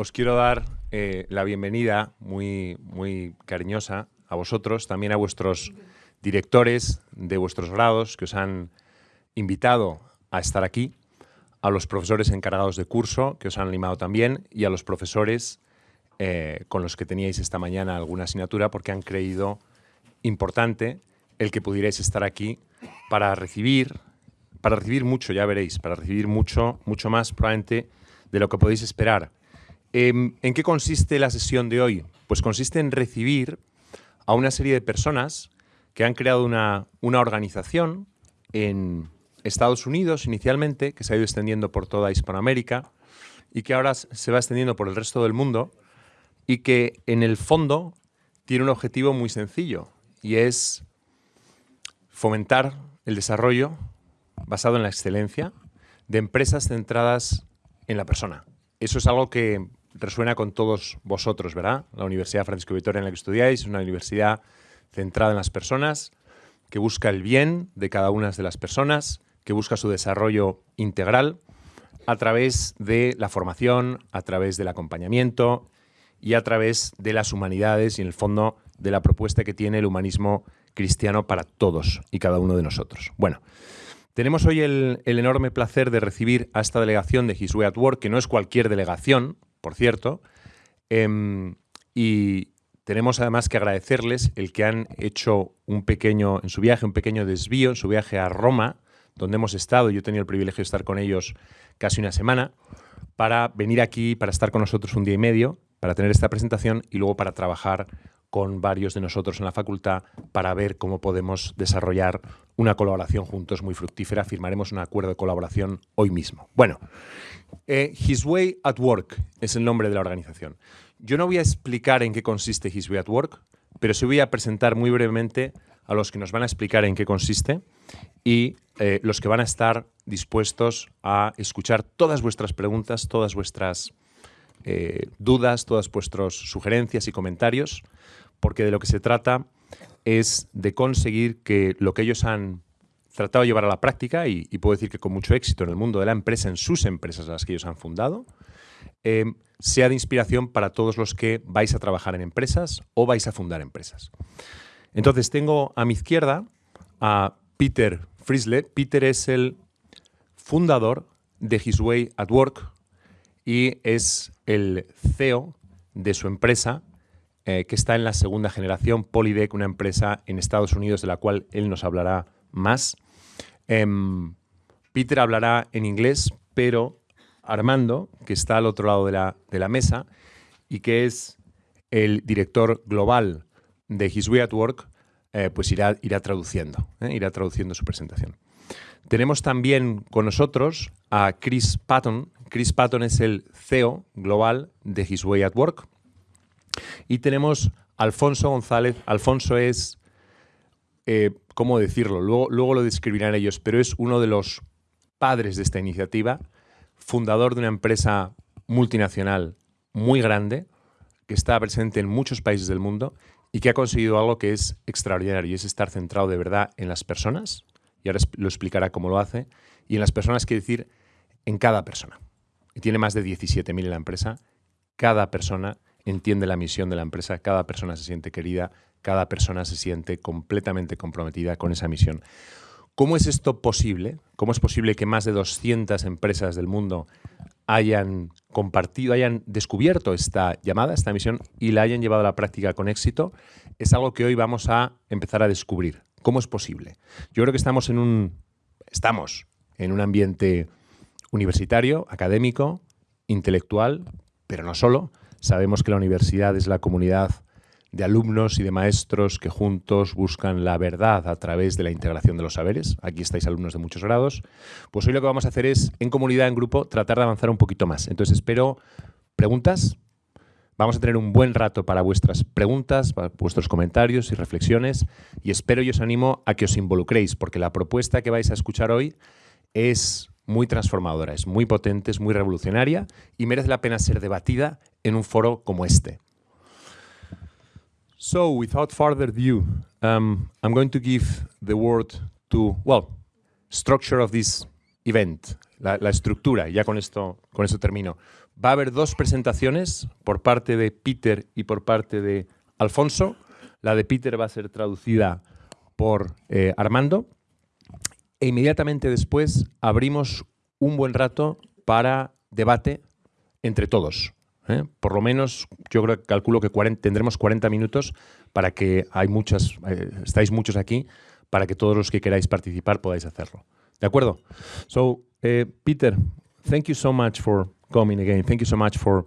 os quiero dar eh, la bienvenida muy, muy cariñosa a vosotros, también a vuestros directores de vuestros grados que os han invitado a estar aquí, a los profesores encargados de curso que os han animado también y a los profesores eh, con los que teníais esta mañana alguna asignatura porque han creído importante el que pudierais estar aquí para recibir, para recibir mucho, ya veréis, para recibir mucho, mucho más probablemente de lo que podéis esperar. Em, ¿En qué consiste la sesión de hoy? Pues consiste en recibir a una serie de personas que han creado una, una organización en Estados Unidos inicialmente, que se ha ido extendiendo por toda Hispanoamérica y que ahora se va extendiendo por el resto del mundo y que en el fondo tiene un objetivo muy sencillo y es fomentar el desarrollo basado en la excelencia de empresas centradas en la persona. Eso es algo que resuena con todos vosotros, ¿verdad? La Universidad Francisco Vitoria en la que estudiáis es una universidad centrada en las personas, que busca el bien de cada una de las personas, que busca su desarrollo integral a través de la formación, a través del acompañamiento y a través de las humanidades y, en el fondo, de la propuesta que tiene el humanismo cristiano para todos y cada uno de nosotros. Bueno, tenemos hoy el, enorme placer de recibir a esta delegación de His Way at Work, que no es cualquier delegación, por cierto, em, y tenemos además que agradecerles el que han hecho un pequeño, en su viaje, un pequeño desvío, en su viaje a Roma, donde hemos estado, yo he tenido el privilegio de estar con ellos casi una semana, para venir aquí, para estar con nosotros un día y medio, para tener esta presentación y luego para trabajar con varios de nosotros en la facultad para ver cómo podemos desarrollar una colaboración juntos muy fructífera. Firmaremos un acuerdo de colaboración hoy mismo. Bueno, eh, His Way at Work es el nombre de la organización. Yo no voy a explicar en qué consiste His Way at Work, pero sí voy a presentar muy brevemente a los que nos van a explicar en qué consiste y eh, los que van a estar dispuestos a escuchar todas vuestras preguntas, todas vuestras eh, dudas, todas vuestras sugerencias y comentarios, porque de lo que se trata es de conseguir que lo que ellos han tratado de llevar a la práctica, y, puedo decir que con mucho éxito en el mundo de la empresa, en sus empresas a las que ellos han fundado, eh, sea de inspiración para todos los que vais a trabajar en empresas o vais a fundar empresas. Entonces tengo a mi izquierda a Peter Friesle. Peter es el fundador de His Way at Work y es el CEO de su empresa eh, que está en la segunda generación, Polydec, una empresa en Estados Unidos de la cual él nos hablará más. Em, Peter hablará en inglés, pero Armando, que está al otro lado de la, de la mesa y que es el director global de His Way at Work, eh, pues irá, irá traduciendo, eh, irá traduciendo su presentación. Tenemos también con nosotros a Chris Patton. Chris Patton es el CEO global de His Way at Work. Y tenemos Alfonso González. Alfonso es, eh, ¿cómo decirlo? Luego, luego lo describirán ellos, pero es uno de los padres de esta iniciativa, fundador de una empresa multinacional muy grande, que está presente en muchos países del mundo y que ha conseguido algo que es extraordinario y es estar centrado de verdad en las personas, y ahora lo explicará cómo lo hace, y en las personas, quiere decir, en cada persona. Y tiene más de 17.000 en la empresa. Cada persona entiende la misión de la empresa, cada persona se siente querida, cada persona se siente completamente comprometida con esa misión. ¿Cómo es esto posible? ¿Cómo es posible que más de 200 empresas del mundo hayan compartido, hayan descubierto esta llamada, esta misión y la hayan llevado a la práctica con éxito? Es algo que hoy vamos a empezar a descubrir. ¿Cómo es posible? Yo creo que estamos en un, estamos en un ambiente universitario, académico, intelectual, pero no solo, Sabemos que la universidad es la comunidad de alumnos y de maestros que juntos buscan la verdad a través de la integración de los saberes. Aquí estáis alumnos de muchos grados. Pues hoy lo que vamos a hacer es, en comunidad, en grupo, tratar de avanzar un poquito más. Entonces espero preguntas. Vamos a tener un buen rato para vuestras preguntas, para vuestros comentarios y reflexiones y espero y os animo a que os involucréis porque la propuesta que vais a escuchar hoy es muy transformadora, es muy potente, es muy revolucionaria y merece la pena ser debatida en un foro como este. So, without further ado, um, I'm going to give the word to, well, structure of this event. la, estructura, ya con esto, con esto termino. Va a haber dos presentaciones por parte de Peter y por parte de Alfonso. La de Peter va a ser traducida por eh, Armando. E inmediatamente después abrimos un buen rato para debate entre todos. ¿eh? Por lo menos, yo creo, calculo que 40 tendremos 40 minutos para que hay muchas, eh, estáis muchos aquí, para que todos los que queráis participar podáis hacerlo. ¿De acuerdo? So, eh, Peter, thank you so much for coming again. Thank you so much for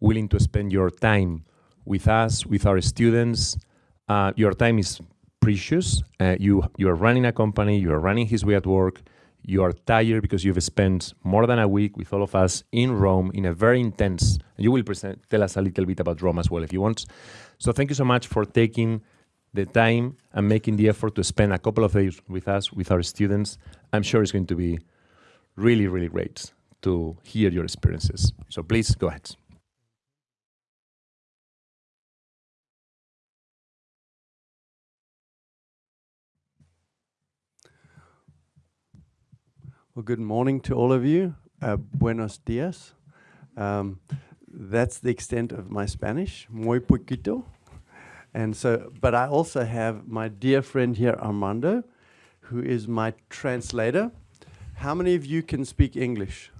willing to spend your time with us, with our students. Uh, your time is precious. Uh, you you are running a company. You are running his way at work. You are tired because you've spent more than a week with all of us in Rome in a very intense. You will present, tell us a little bit about Rome as well if you want. So thank you so much for taking the time and making the effort to spend a couple of days with us, with our students. I'm sure it's going to be really, really great to hear your experiences. So please go ahead. Well, good morning to all of you. Uh, buenos dias. Um, that's the extent of my Spanish, muy poquito. And so, but I also have my dear friend here, Armando, who is my translator. How many of you can speak English?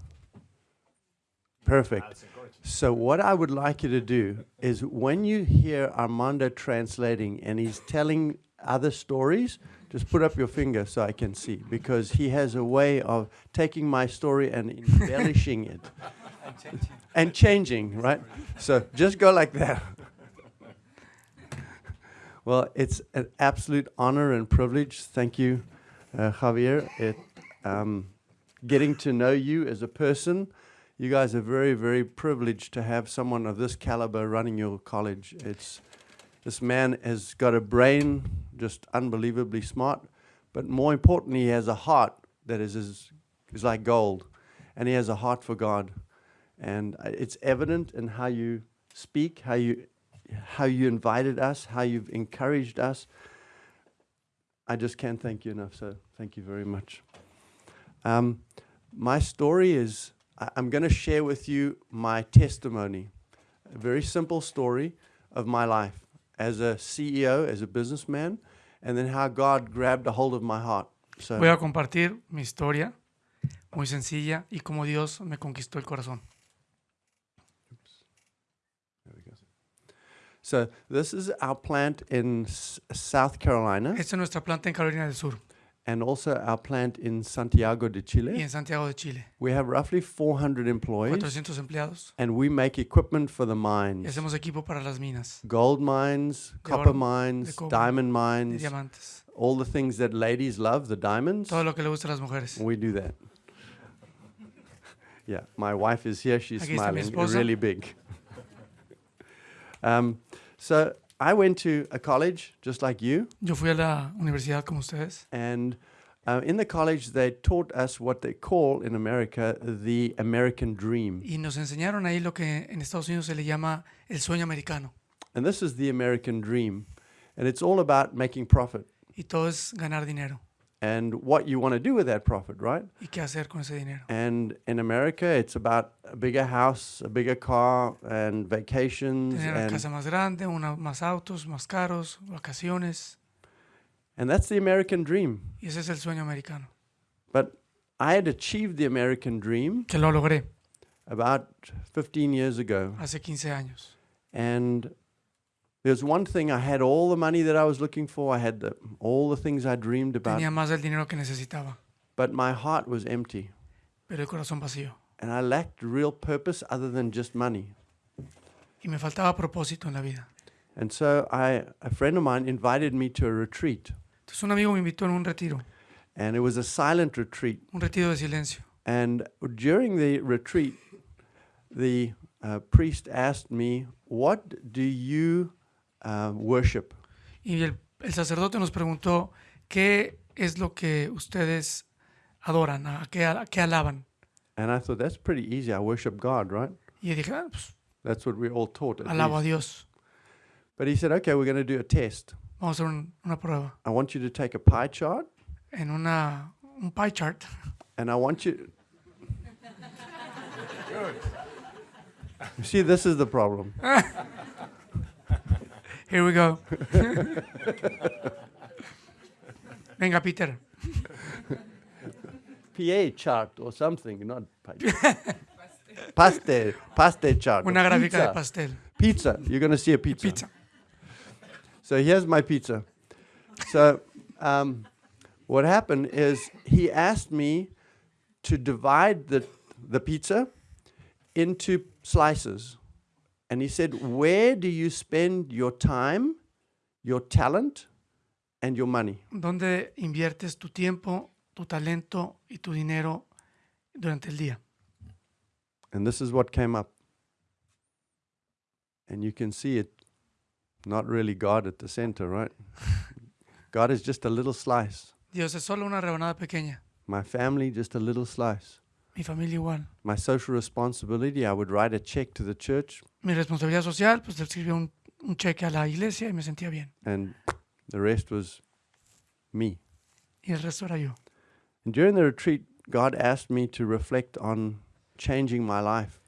Perfect. So what I would like you to do is when you hear Armando translating and he's telling other stories, just put up your finger so I can see, because he has a way of taking my story and embellishing it. and changing, right? So just go like that. well, it's an absolute honor and privilege. Thank you, uh, Javier. It, um, getting to know you as a person, you guys are very, very privileged to have someone of this caliber running your college. It's this man has got a brain just unbelievably smart, but more importantly, he has a heart that is, is, is like gold, and he has a heart for God. And uh, it's evident in how you speak, how you, how you invited us, how you've encouraged us. I just can't thank you enough, so thank you very much. Um, my story is, I- I'm going to share with you my testimony, a very simple story of my life as a CEO, as a businessman, and then how God grabbed a hold of my heart. So, Voy a compartir mi historia, muy sencilla, y cómo Dios me conquistó el corazón. so this is our plant in South Carolina Esta es nuestra planta en Carolina del Sur and also our plant in Santiago de y Chile. en Santiago de Chile. We have roughly 400 employees 400 empleados and we make equipment for the y mines. hacemos equipo para las minas Gold mines, copper mines, cobre, diamond mines, diamantes. all the things that ladies love, the diamonds. Todo lo que le gusta a las mujeres. We do that. yeah, my wife is here. She's Aquí smiling really big. um, so I went to a college just like you, Yo fui a la universidad como ustedes and uh, in the college they taught us what they call in America the American dream. y nos enseñaron ahí lo que en Estados Unidos se le llama el sueño americano. And this is the American dream. And it's all about making profit Y todo es ganar dinero. And what you want to do with that profit, right? ¿Y qué hacer con ese dinero? And in America, it's about a bigger house, a bigger car, and vacations. Tener una And, casa más grande, una, más autos, más caros, vacaciones. and that's the American dream. Y ese es el sueño americano. But I had achieved the American dream Que lo logré about 15 years ago. hace 15 años. And there's one thing I had all the money that I was looking for, I had the, all the things I dreamed about, Tenía más del dinero que necesitaba, but my heart was empty. pero el corazón vacío. And I lacked real purpose other than just money. Y me faltaba propósito en la vida. And so I, a friend of mine invited me to a retreat. Entonces un amigo me invitó en un retiro, And it was a silent retreat. un retiro de silencio. And during the retreat, the uh, priest asked me, What do you uh, worship? Y el, el sacerdote nos preguntó, ¿qué es lo que ustedes adoran? ¿A qué, a qué alaban? And I thought, That's pretty easy. I worship God, right? Y yo dije, "Ah, pues, That's what we're all taught. at alabo a least." Dios. But he said, Okay, we're going to do a test. Vamos a hacer un- una prueba. I want you to take a pie chart En una, un pie chart, and I want you. You see, this is the problem. Here we go. Venga, Peter. PA chart or something, not pa- pastel, pastel chart. Una gráfica pizza. de pastel. Pizza. You're going to see a pizza. Pizza. So here's my pizza. So um, what happened is he asked me to divide the, the pizza into slices. And he said, Where do you spend your time, your talent, and your money? ¿Dónde inviertes tu tiempo, tu talento y tu dinero durante el día? And this is what came up. And you can see it, not really God at the center, right? God is just a little slice. Dios es solo una rebanada pequeña. My family, just a little slice. Mi familia igual. My social responsibility, I would write a check to the church, Mi responsabilidad social, pues le escribí un, un cheque a la iglesia y me sentía bien. and the rest was me. Y el resto era yo. And during the retreat, God asked me to reflect on changing my life.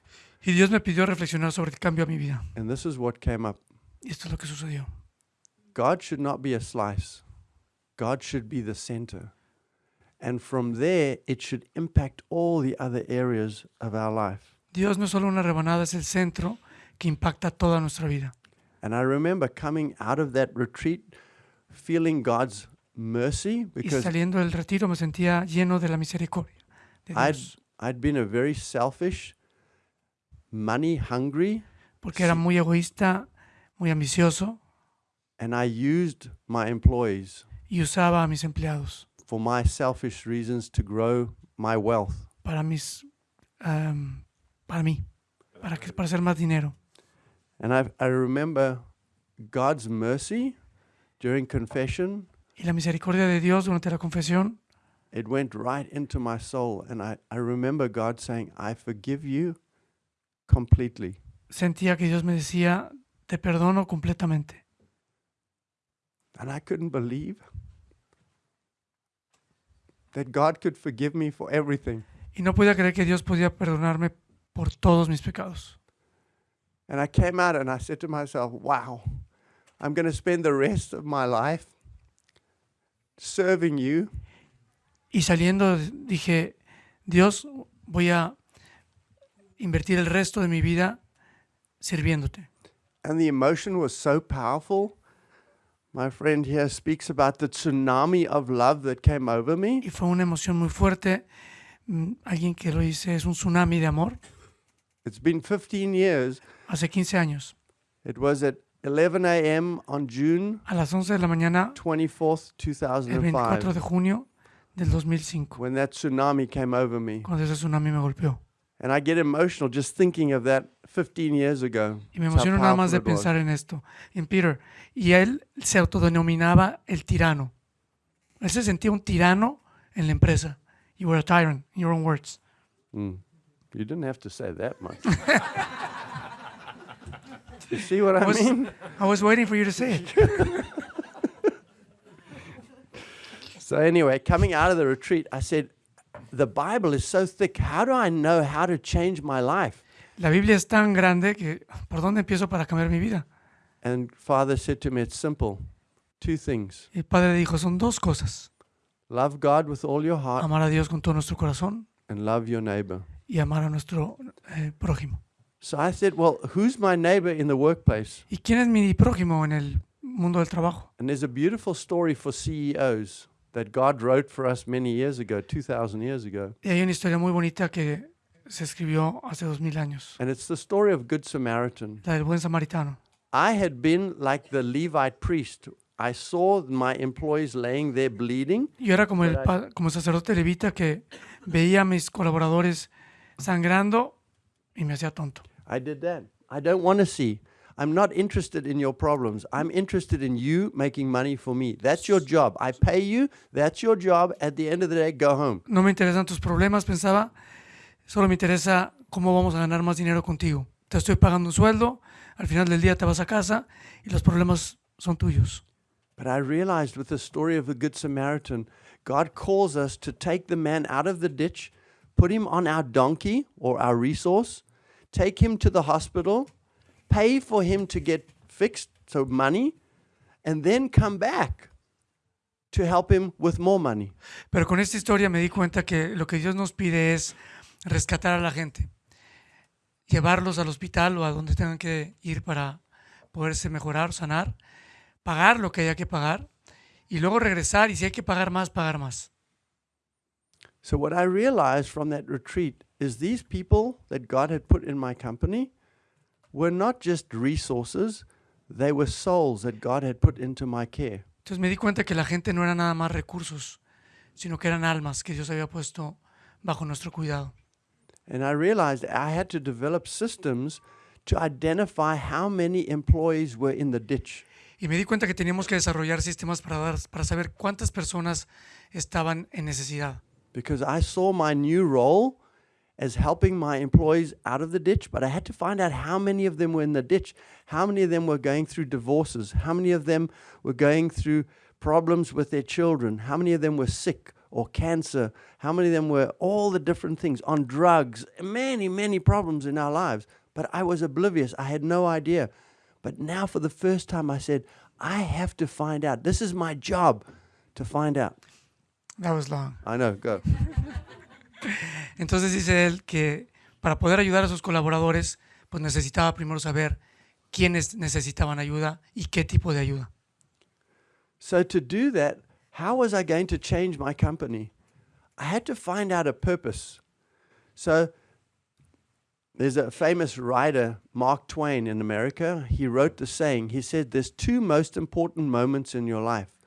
Y Dios me pidió reflexionar sobre el cambio a mi vida. And this is what came up Y esto es lo que sucedió. God should not be a slice, God should be the center. And from there, it should impact all the other areas of our life. Dios no es solo una rebanada, es el centro que impacta toda nuestra vida. And I remember coming out of that retreat feeling God's mercy Y because saliendo del retiro me sentía lleno de la misericordia de I'd, Dios. I'd been a very selfish, money hungry, Porque era muy egoísta, muy ambicioso and I used my employees y usaba a mis empleados for my selfish reasons to grow my wealth. para mis am, para mí, para, que, para hacer más dinero. And I, I remember God's mercy during confession. Y la misericordia de Dios durante la confesión It went right into my soul. And I, I remember God saying, I forgive you completely. sentía que Dios me decía, te perdono completamente. And I couldn't believe that God could forgive me for everything. Y no podía creer que Dios podía perdonarme por todos mis pecados. And I came out and I said to myself, wow, I'm going to spend the rest of my life serving you. Y saliendo dije, Dios, voy a invertir el resto de mi vida sirviéndote. And the emotion was so powerful. My friend here speaks about the tsunami of love that came over me. Y fue una emoción muy fuerte. Mm, Alguien que lo dice es un tsunami de amor. It's been 15 years. Hace 15 años, It was at 11 a.m. on June a las 11 de la mañana, 24th, el 24 de 2005, junio del 2005, when that tsunami came over me. cuando ese tsunami me golpeó. And I get emotional just thinking of that 15 years ago. Y me emociono nada más de powerful it was. pensar en esto, en Peter. Y él se autodenominaba el tirano. Él se sentía un tirano en la empresa. You were a tyrant, in your own words. Mm. You didn't have to say that much. you see what I was- mean? I was waiting for you to say it. So, anyway, coming out of the retreat, I said, The Bible is so thick. How do I know how to change my life? La Biblia es tan grande que ¿por dónde empiezo para cambiar mi vida? And Father said to me, It's simple. Two things el padre dijo, son dos cosas. love God with all your heart Amar a Dios con todo nuestro corazón and love your neighbor. y amar a nuestro eh, prójimo. So I said, Well, who's my neighbor in the workplace? ¿Y quién es mi prójimo en el mundo del trabajo? And there's a beautiful story for CEOs that God wrote for us many years ago, 2,000 years ago. Y hay una historia muy bonita que se escribió hace dos mil años, And it's the story of Good Samaritan. la del buen samaritano. I had been like the Levite priest. I saw my employees laying there bleeding, Yo era como el, pa- como sacerdote levita que veía a mis colaboradores sangrando y me hacía tonto. I did that. I don't want to see. I'm not interested in your problems. I'm interested in you making money for me. That's your job. I pay you. That's your job. At the end of the day, go home. No me interesan tus problemas, pensaba. Solo me interesa cómo vamos a ganar más dinero contigo. Te estoy pagando un sueldo, al final del día te vas a casa y los problemas son tuyos. But I realized with the story of the Good Samaritan, God calls us to take the man out of the ditch, put him on our donkey or our resource, take him to the hospital, pay for him to get fixed, so money, and then come back to help him with more money. Pero con esta historia me di cuenta que lo que Dios nos pide es rescatar a la gente, llevarlos al hospital o a donde tengan que ir para poderse mejorar, sanar, pagar lo que haya que pagar y luego regresar y si hay que pagar más, pagar más. So, what I realized from that retreat is these people that God had put in my company were not just resources, they were souls that God had put into my care. Entonces me di cuenta que la gente no era nada más recursos, sino que eran almas que Dios había puesto bajo nuestro cuidado. And I realized I had to develop systems to identify how many employees were in the ditch. Y me di cuenta que teníamos que desarrollar sistemas para, dar, para saber cuántas personas estaban en necesidad. because I saw my new role as helping my employees out of the ditch, but I had to find out how many of them were in the ditch, how many of them were going through divorces, how many of them were going through problems with their children, how many of them were sick or cancer, how many of them were all the different things on drugs, many, many problems in our lives. But I was oblivious, I had no idea. But now, for the first time, I said, I have to find out. This is my job to find out. That was long. I know, go. Entonces dice él que para poder ayudar a sus colaboradores, pues necesitaba primero saber quiénes necesitaban ayuda y qué tipo de ayuda. So to do that, how was I going to change my company? I had to find out a purpose. So there's a famous writer, Mark Twain in America. He wrote the saying. He said there's two most important moments in your life.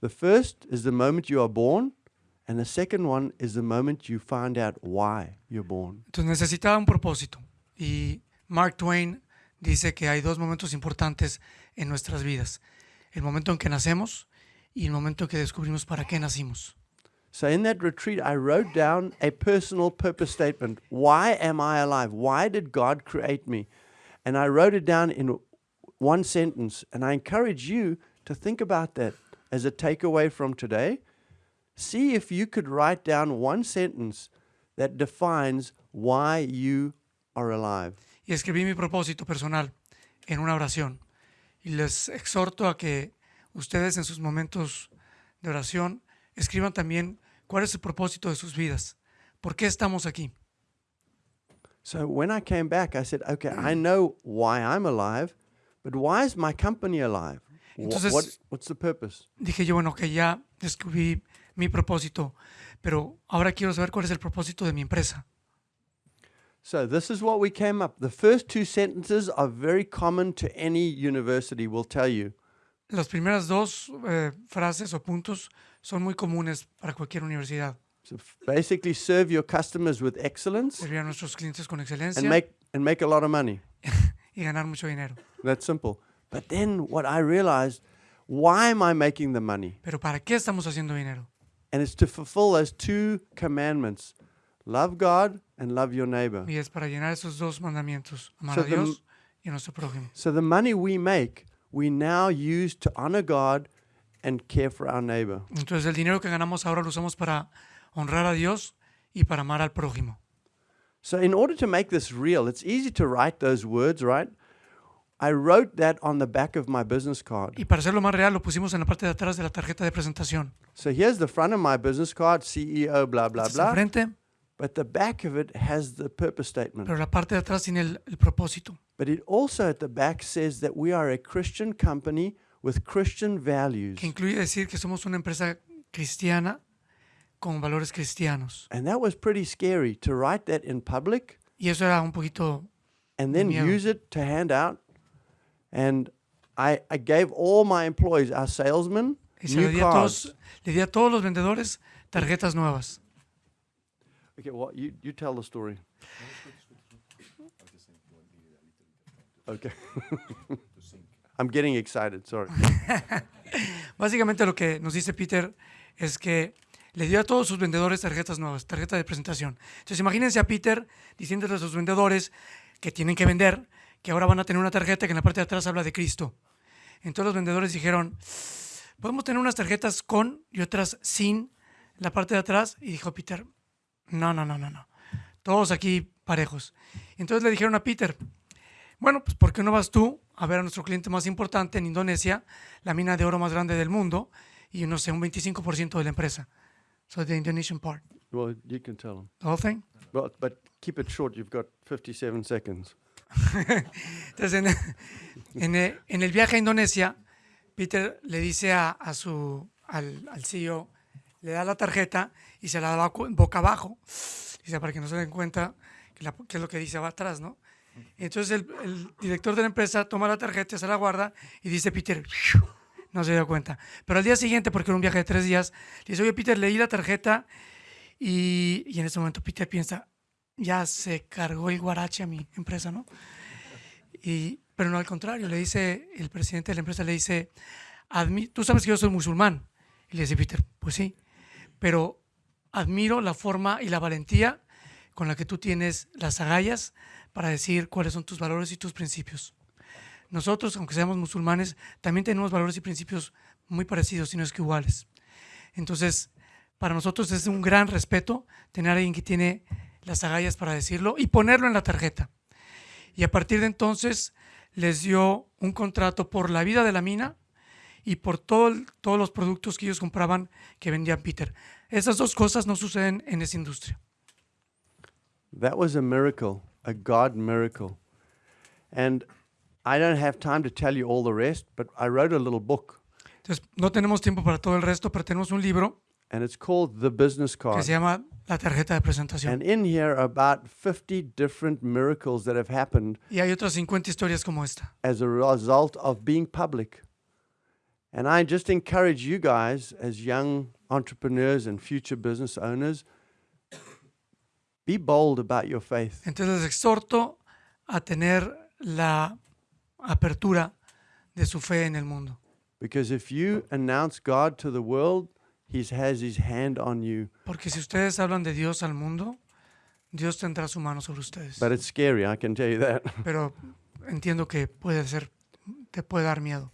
The first is the moment you are born, and the second one is the moment you find out why you're born. Entonces necesitaba un propósito. Y Mark Twain dice que hay dos momentos importantes en nuestras vidas. El momento en que nacemos y el momento en que descubrimos para qué nacimos. So in that retreat, I wrote down a personal purpose statement. Why am I alive? Why did God create me? And I wrote it down in one sentence. And I encourage you to think about that as a takeaway from today. See if you could write down one sentence that defines why you are alive. Y escribí mi propósito personal en una oración. Y les exhorto a que ustedes en sus momentos de oración escriban también cuál es el propósito de sus vidas. ¿Por qué estamos aquí? So when I came back, I said, okay, I know why I'm alive, but why is my company alive? Entonces- what, what's the purpose? Dije yo, bueno, que ya descubrí mi propósito, pero ahora quiero saber cuál es el propósito de mi empresa. So this is what we came up. The first two sentences are very common to any university, will tell you. Las primeras dos eh, frases o puntos son muy comunes para cualquier universidad. So basically serve your customers with excellence Servir a nuestros clientes con and excelencia make and make a lot of money. y ganar mucho dinero. That's simple. But then what I realized, why am I making the money? Pero ¿para qué estamos haciendo dinero? And it's to fulfill those two commandments. Love God and love your neighbor. Y es para llenar esos dos mandamientos, amar So a the Dios y a nuestro prójimo. So the money we make, we now use to honor God and care for our neighbor. Entonces el dinero que ganamos ahora lo usamos para honrar a Dios y para amar al prójimo. So, in order to make this real, it's easy to write those words, right? I wrote that on the back of my business card. Y para hacerlo más real lo pusimos en la parte de atrás de la tarjeta de presentación. So, here's the front of my business card CEO, blah, blah, Este es el blah. frente, But the back of it has the purpose statement. pero la parte de atrás tiene el, el propósito. But it also at the back says that we are a Christian company with Christian values. que incluye decir que somos una empresa cristiana con valores cristianos. And that was pretty scary to write that in public Y eso era un poquito, and then miedo. use it to hand out. And I, I gave all my employees, our salesmen, y se le new di, a cards. todos, le di a todos los vendedores tarjetas nuevas. Okay, well, you, you tell the story. Okay. I'm getting excited, sorry. Básicamente lo que nos dice Peter es que le dio a todos sus vendedores tarjetas nuevas, tarjeta de presentación. Entonces imagínense a Peter diciéndole a sus vendedores que tienen que vender, que ahora van a tener una tarjeta que en la parte de atrás habla de Cristo. Entonces los vendedores dijeron, podemos tener unas tarjetas con y otras sin la parte de atrás. Y dijo Peter, no, no, no, no, no. Todos aquí parejos. Entonces le dijeron a Peter, bueno, pues ¿por qué no vas tú a ver a nuestro cliente más importante en Indonesia, la mina de oro más grande del mundo, y no sé, un 25% de la empresa? So the Indonesian part. Well, you can tell them. The whole thing. Well, but keep it short. You've got 57 seconds. Entonces, en, el viaje a Indonesia, Peter le dice a, su, al, al CEO, le da la tarjeta y se la da boca abajo, dice, para que no se den cuenta que es lo que dice va atrás, ¿no? Entonces el, el director de la empresa toma la tarjeta, se la guarda y dice, Peter, no se dio cuenta. Pero al día siguiente, porque era un viaje de tres días, le dice, oye, Peter, leí la tarjeta y, y en ese momento Peter piensa, ya se cargó el guarache a mi empresa, ¿no? Y, pero no al contrario, le dice, el presidente de la empresa le dice, "Admi- tú sabes que yo soy musulmán. Y le dice Peter, pues sí, pero admiro la forma y la valentía con la que tú tienes las agallas para decir cuáles son tus valores y tus principios. Nosotros, aunque seamos musulmanes, también tenemos valores y principios muy parecidos, si no es que iguales. Entonces, para nosotros es un gran respeto tener a alguien que tiene las agallas para decirlo y ponerlo en la tarjeta. Y a partir de entonces les dio un contrato por la vida de la mina y por todo todos los productos que ellos compraban que vendía Peter. Esas dos cosas no suceden en esa industria. That was a miracle, a God miracle. And I don't have time to tell you all the rest, but I wrote a little book, Entonces, no tenemos tiempo para todo el resto, pero tenemos un libro and it's called The Business que Card. se llama La tarjeta de presentación. And in here are about 50 different miracles that have happened Y hay otras 50 historias como esta. as a result of being public. And I just encourage you guys, as young entrepreneurs and future business owners, be bold about your faith. Entonces les exhorto a tener la apertura de su fe en el mundo. Because if you announce God to the world, He has His hand on you. Porque si ustedes hablan de Dios al mundo, Dios tendrá su mano sobre ustedes. But it's scary, I can tell you that. Pero entiendo que puede ser, te puede dar miedo.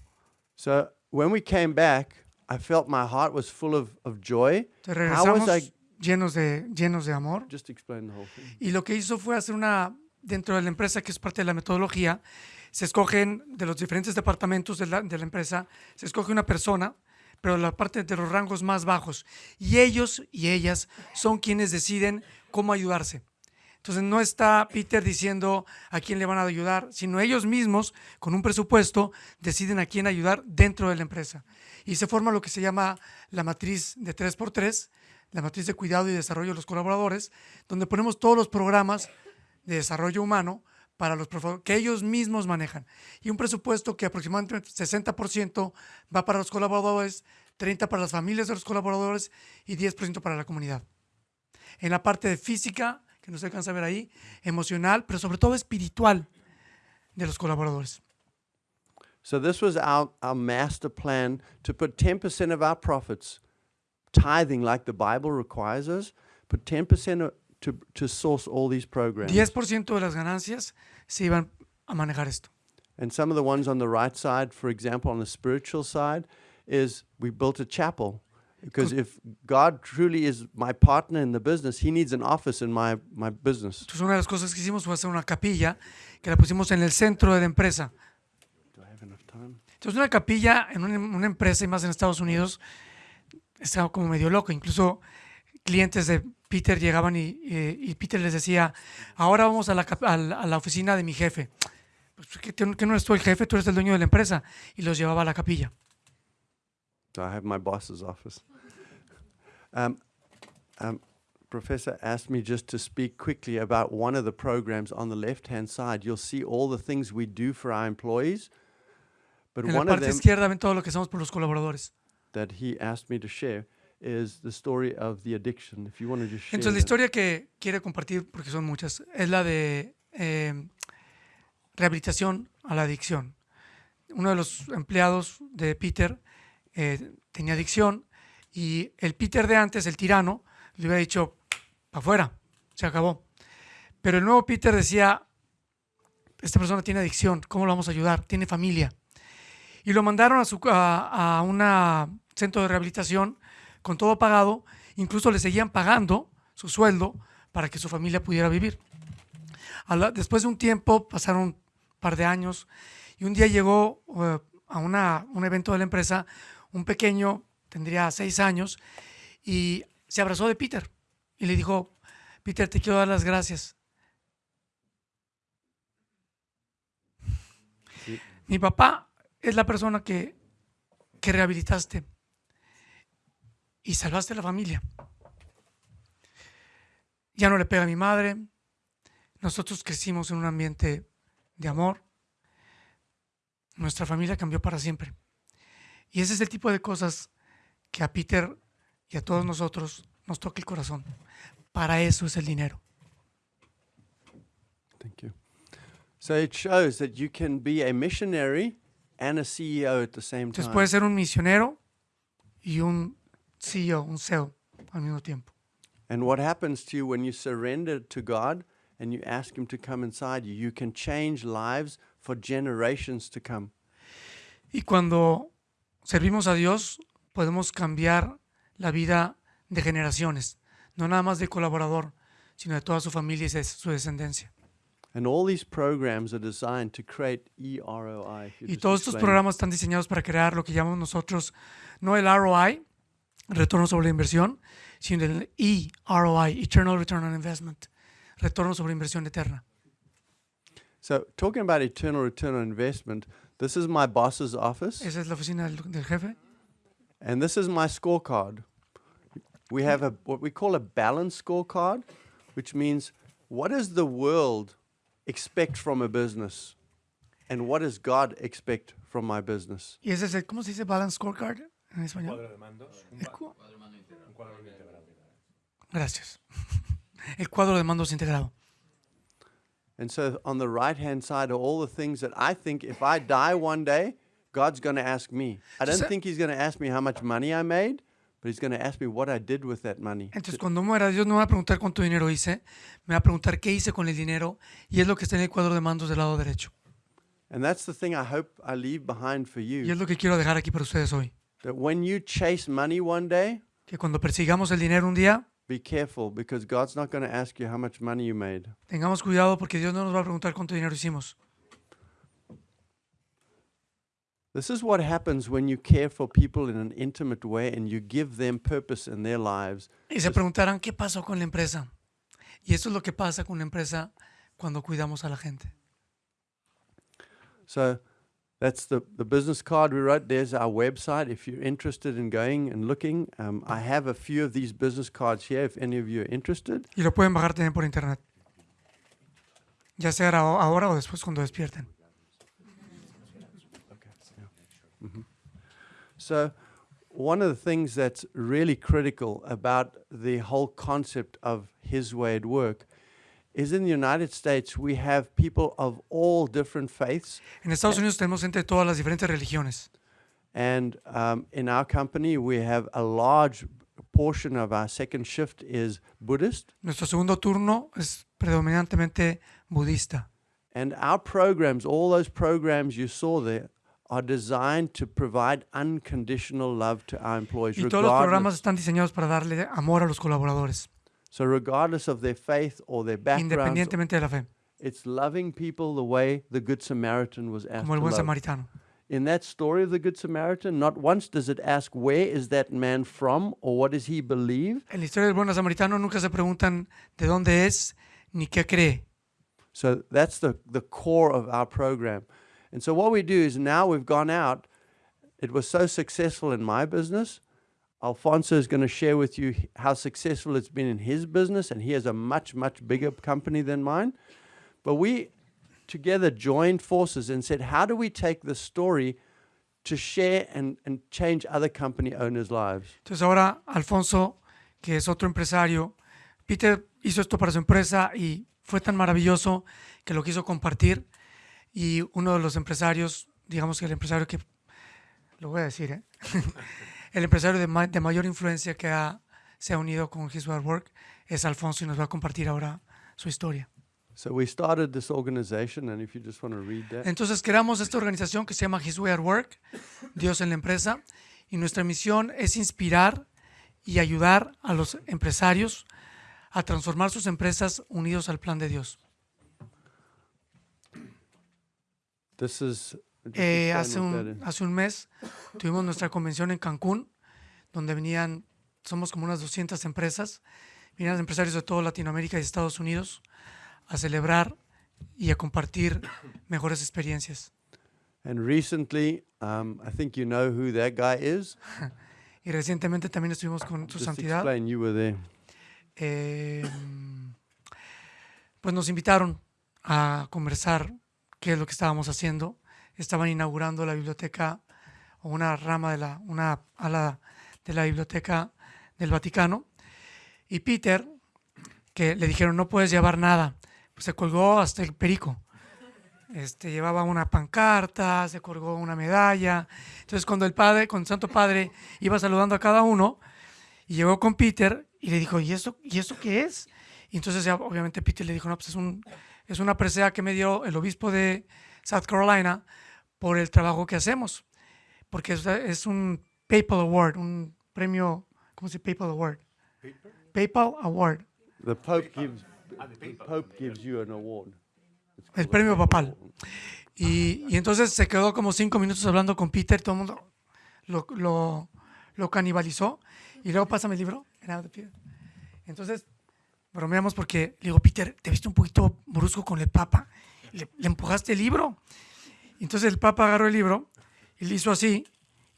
So when we came back, I felt my heart was full of, of joy. How was I- llenos de, llenos de amor. Just explain the whole thing. Y lo que hizo fue hacer una, dentro de la empresa, que es parte de la metodología, se escogen de los diferentes departamentos de la, de la empresa, se escoge una persona, pero la parte de los rangos más bajos. Y ellos y ellas son quienes deciden cómo ayudarse. Entonces no está Peter diciendo a quién le van a ayudar, sino ellos mismos, con un presupuesto, deciden a quién ayudar dentro de la empresa. Y se forma lo que se llama la matriz de 3x3, la matriz de cuidado y desarrollo de los colaboradores, donde ponemos todos los programas de desarrollo humano para los que ellos mismos manejan. Y un presupuesto que aproximadamente 60% va para los colaboradores, 30% para las familias de los colaboradores y 10% para la comunidad. En la parte de física, que no se alcanza a ver ahí, emocional, pero sobre todo espiritual de los colaboradores. So this was our, our master plan to put 10% of our profits, tithing like the Bible requires us, put 10% o- to, to source all these programs. 10% de las ganancias se iban a manejar esto. And some of the ones on the right side, for example, on the spiritual side, is we built a chapel. Because if God truly is my partner in the business, He needs an office in my, my business. Entonces una de las cosas que hicimos fue hacer una capilla que la pusimos en el centro de la empresa. Do I have enough time? Entonces una capilla en una, una empresa y más en Estados Unidos estaba como medio loco. Incluso clientes de Peter llegaban y, eh, y Peter les decía, ahora vamos a la, a la- a la oficina de mi jefe. Pues que, que no eres tú el jefe, tú eres el dueño de la empresa. Y los llevaba a la capilla. So I have my boss's office. Um, um, Professor asked me just to speak quickly about one of the programs on the left hand side. You'll see all the things we do for our employees. But En la one of parte them izquierda ven todo lo que hacemos por los colaboradores. that he asked me to share is the story of the addiction. If you want to just share. Entonces la historia que quiere compartir, porque son muchas, es la de eh, rehabilitación a la adicción. Uno de los empleados de Peter eh, tenía adicción y el Peter de antes, el tirano, le hubiera dicho, para afuera, se acabó. Pero el nuevo Peter decía, esta persona tiene adicción, ¿cómo lo vamos a ayudar? Tiene familia. Y lo mandaron a, su, a, a un centro de rehabilitación con todo pagado, incluso le seguían pagando su sueldo para que su familia pudiera vivir. Después de un tiempo, pasaron un par de años, y un día llegó eh, a una- un evento de la empresa un pequeño, tendría seis años, y se abrazó de Peter y le dijo, Peter, te quiero dar las gracias. Sí. Mi papá es la persona que, que rehabilitaste y salvaste a la familia. Ya no le pega a mi madre. Nosotros crecimos en un ambiente de amor. Nuestra familia cambió para siempre. Y ese es el tipo de cosas que a Peter y a todos nosotros nos toca el corazón. Para eso es el dinero. Thank you. So it shows that you can be a missionary and a CEO at the same Entonces time. puedes ser un misionero y un CEO, un CEO al mismo tiempo. And what happens to you when you surrender to God and you ask Him to come inside you? You can change lives for generations to come. Y cuando servimos a Dios, podemos cambiar la vida de generaciones, no nada más de colaborador, sino de toda su familia y su descendencia. And all these programs are designed to create E EROI. Y todos estos programas están diseñados para crear lo que llamamos nosotros, no el ROI, retorno sobre la inversión, sino el EROI, Eternal Return on Investment, retorno sobre inversión eterna. So, talking about eternal return on investment, this is my boss's office, Esa es la oficina del, del jefe. and this is my scorecard. We have a what we call a balance scorecard, which means what does the world expect from a business, and what does God expect from my business? Y ese es el, ¿cómo se dice balance scorecard en español? de mandos, El cu- Gracias. El cuadro de mandos integrado. And so, on the right hand side are all the things that I think if I die one day, God's going to ask me. I don't think He's going to ask me how much money I made, but He's going to ask me what I did with that money. Entonces, cuando muera, Dios no me va a preguntar cuánto dinero hice, me va a preguntar qué hice con el dinero, y es lo que está en el cuadro de mandos del lado derecho. And that's the thing I hope I leave behind for Y es you. lo que quiero dejar aquí para ustedes hoy. That when you chase money one day, Que cuando persigamos el dinero un día, be careful because God's not going to ask you how much money you made. tengamos cuidado porque Dios no nos va a preguntar cuánto dinero hicimos. This is what happens when you care for people in an intimate way and you give them purpose in their lives. Y se preguntarán, ¿qué pasó con la empresa? Y eso es lo que pasa con la empresa cuando cuidamos a la gente. So that's the, the business card we wrote. There's our website. If you're interested in going and looking, um, I have a few of these business cards here if any of you are interested. Y lo pueden bajar también por internet. Ya sea ahora- o después cuando despierten. So, one of the things that's really critical about the whole concept of His way at work is in the United States, we have people of all different faiths. En Estados Unidos tenemos gente de todas las diferentes religiones. And um, in our company, we have a large portion of our second shift is Buddhist. Nuestro segundo turno es predominantemente budista. And our programs, all those programs you saw there, are designed to provide unconditional love to our employees, Y todos los programas están diseñados para darle amor a los colaboradores, so regardless of their faith or their background. independientemente de la fe, It's loving people the way the Good Samaritan was asked como el to love. samaritano. In that story of the Good Samaritan, not once does it ask where is that man from or what does he believe. En la historia del buen samaritano nunca se preguntan de dónde es ni qué cree. So that's the, the core of our program. And so what we do is now we've gone out. It was so successful in my business. Alfonso is going to share with you how successful it's been in his business, and he has a much, much bigger company than mine. But we together joined forces and said, how do we take this story to share and, and change other company owners' lives? Entonces ahora Alfonso, que es otro empresario, Peter hizo esto para su empresa y fue tan maravilloso que lo quiso compartir y uno de los empresarios, digamos que el empresario que, lo voy a decir, ¿eh? el empresario de, ma- de mayor influencia que ha- se ha unido con His at Work es Alfonso y nos va a compartir ahora su historia. So we started this organization, and if you just want to read that. Entonces creamos esta organización que se llama His Way at Work, Dios en la empresa, y nuestra misión es inspirar y ayudar a los empresarios a transformar sus empresas unidos al plan de Dios. This is. Eh, hace, un, hace un mes tuvimos nuestra convención en Cancún, donde venían, somos como unas 200 empresas, venían empresarios de toda Latinoamérica y Estados Unidos a celebrar y a compartir mejores experiencias. And recently, um, I think you know who that guy is. Y recientemente también estuvimos con su Just santidad. explain. You were there. eh, pues nos invitaron a conversar qué es lo que estábamos haciendo. Estaban inaugurando la biblioteca o una rama de la, una ala de la biblioteca del Vaticano. Y Peter, que le dijeron no puedes llevar nada, pues se colgó hasta el perico. Este, llevaba una pancarta, se colgó una medalla. Entonces cuando el padre, con Santo Padre, iba saludando a cada uno, y llegó con Peter y le dijo, ¿y eso, ¿y eso qué es? Y entonces ya, obviamente Peter le dijo, no, pues es, un, es una presea que me dio el obispo de South Carolina por el trabajo que hacemos. Porque es, es un PayPal Award, un premio, ¿cómo se dice PayPal Award? PayPal Award, The Pope gives. The Pope gives you an award. El premio papal. Y, y entonces se quedó como cinco minutos hablando con Peter, todo el mundo lo, lo, lo canibalizó. Y luego pásame el libro. Entonces bromeamos porque le digo, Peter, te viste un poquito brusco con el Papa. Le, le empujaste el libro. Entonces el Papa agarró el libro y le hizo así.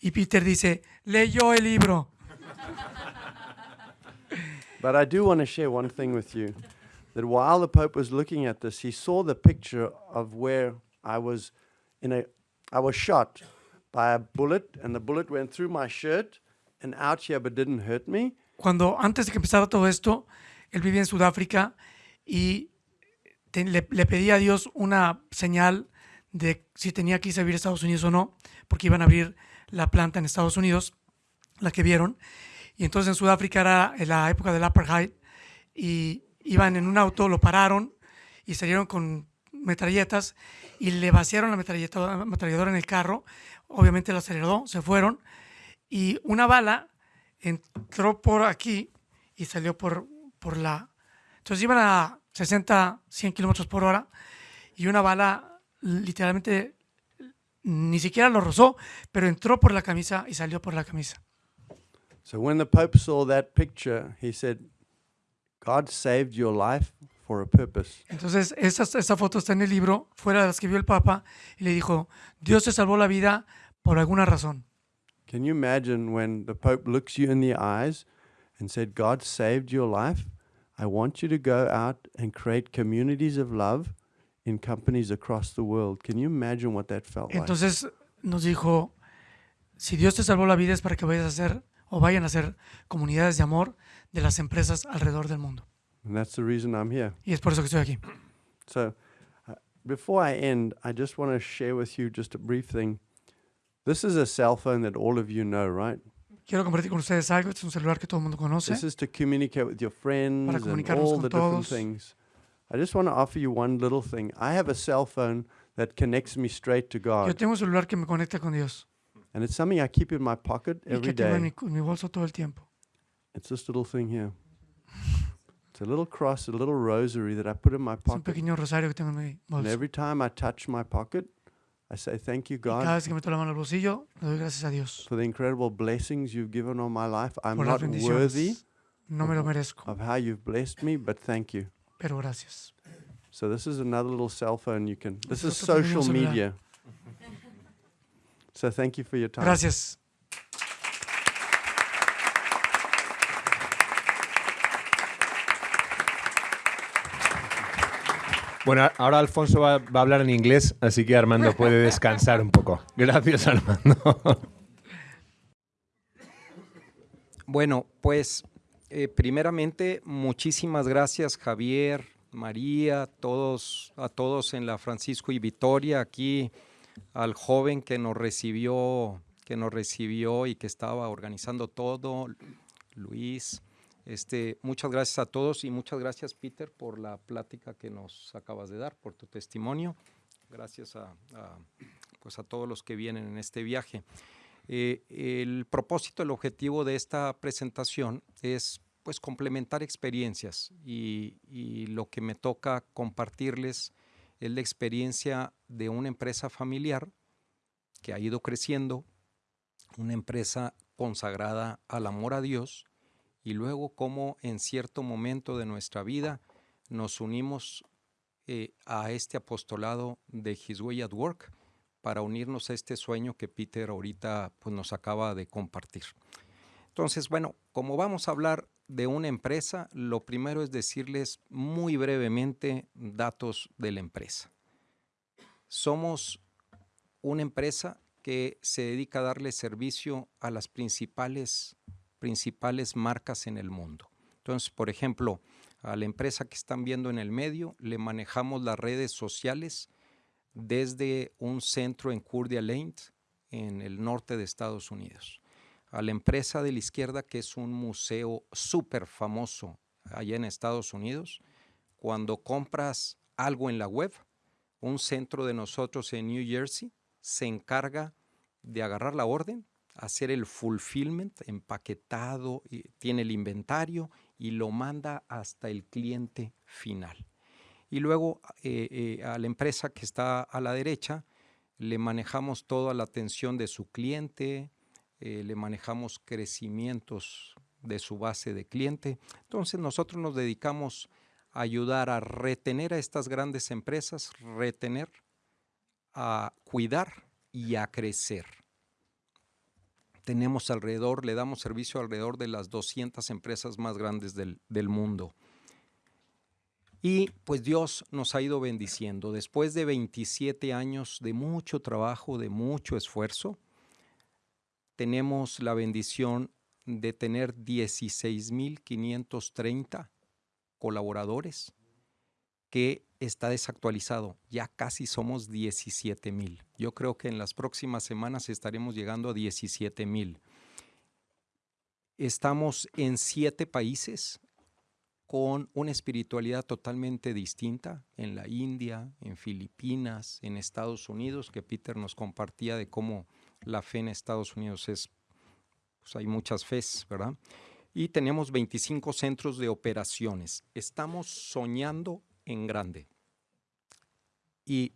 Y Peter dice, leyó el libro. But I do want to share one thing with you that while the Pope was looking at this, he saw the picture of where I was in a I was shot by a bullet and the bullet went through my shirt and out here but didn't hurt me. cuando antes de que empezara todo esto, él vivía en Sudáfrica y te- le, le pedía a Dios una señal de si tenía que irse a vivir a Estados Unidos o no, porque iban a abrir la planta en Estados Unidos, la que vieron. Y entonces en Sudáfrica era la época del apartheid y iban en un auto, lo pararon y salieron con metralletas y le vaciaron la metralleta- ametralladora en el carro. Obviamente la aceleró, se fueron y una bala entró por aquí y salió por, por la... Entonces iban a 60, 100 kilómetros por hora y una bala literalmente ni siquiera lo rozó, pero entró por la camisa y salió por la camisa. So when the Pope saw that picture, he said, God saved your life for a purpose. Entonces esa, esa foto está en el libro, fuera de las que vio el Papa, y le dijo, Dios te salvó la vida por alguna razón. Can you imagine when the Pope looks you in the eyes and said, God saved your life? I want you to go out and create communities of love in companies across the world. Can you imagine what that felt like? Nos dijo, si Dios te salvó la vida es para que vayas a hacer o vayan a hacer comunidades de amor de las empresas alrededor del mundo. And that's the reason I'm here. Y es por eso que estoy aquí. So, uh, before I end, I just want to share with you just a brief thing. This is a cell phone that all of you know, right? Quiero compartir con ustedes algo. Este es un celular que todo el mundo conoce. This is to communicate with your friends and all con the different things. I just want to offer you one little thing. I have a cell phone that connects me straight to God. Yo tengo un celular que me conecta con Dios and it's something I keep in my pocket y every que tengo en day. mi, en mi bolso todo el tiempo. It's this little thing here. It's a little cross, a little rosary that I put in my Es un pocket. pequeño rosario que tengo en mi And bolso. every time I touch my pocket, I say, Thank you, Y cada God, vez que meto la mano al bolsillo, le doy gracias a Dios for the incredible blessings you've given on my life. I'm por las not worthy bendiciones. No me lo merezco, of how you've blessed me, but thank you. Pero gracias. So this is another little cell phone you can. This is social media. So thank you for your time. Gracias. Bueno, ahora Alfonso va, va a hablar en inglés, así que Armando puede descansar un poco. Gracias, Armando. Bueno, pues eh, primeramente muchísimas gracias Javier, María, todos, a todos en la Francisco y Vitoria, aquí al joven que nos recibió, que nos recibió y que estaba organizando todo, Luis. Este, muchas gracias a todos y muchas gracias Peter por la plática que nos acabas de dar, por tu testimonio. Gracias a, pues a todos los que vienen en este viaje. Eh, el propósito, el objetivo de esta presentación es pues complementar experiencias y, lo que me toca compartirles es la experiencia de una empresa familiar que ha ido creciendo, una empresa consagrada al amor a Dios y luego cómo en cierto momento de nuestra vida nos unimos eh, a este apostolado de His Way at Work para unirnos a este sueño que Peter ahorita pues, nos acaba de compartir. Entonces, bueno, como vamos a hablar de una empresa, lo primero es decirles muy brevemente datos de la empresa. Somos una empresa que se dedica a darle servicio a las principales, principales marcas en el mundo. Entonces, por ejemplo, a la empresa que están viendo en el medio, le manejamos las redes sociales desde un centro en Coeur d'Alene, en el norte de Estados Unidos. A la empresa de la izquierda, que es un museo súper famoso allá en Estados Unidos, cuando compras algo en la web, un centro de nosotros en New Jersey se encarga de agarrar la orden, hacer el fulfillment, empaquetado, tiene el inventario y lo manda hasta el cliente final. Y luego eh, eh, a la empresa que está a la derecha le manejamos toda la atención de su cliente, eh, le manejamos crecimientos de su base de cliente. Entonces nosotros nos dedicamos a ayudar a retener a estas grandes empresas, retener, a cuidar y a crecer tenemos alrededor, le damos servicio alrededor de las 200 empresas más grandes del, mundo. Y pues Dios nos ha ido bendiciendo. Después de 27 años de mucho trabajo, de mucho esfuerzo, tenemos la bendición de tener 16.530 colaboradores que está desactualizado. Ya casi somos 17 mil. Yo creo que en las próximas semanas estaremos llegando a 17 mil. Estamos en siete países con una espiritualidad totalmente distinta, en la India, en Filipinas, en Estados Unidos, que Peter nos compartía de cómo la fe en Estados Unidos es, pues hay muchas fes, ¿verdad? Y tenemos 25 centros de operaciones. Estamos soñando en grande. Y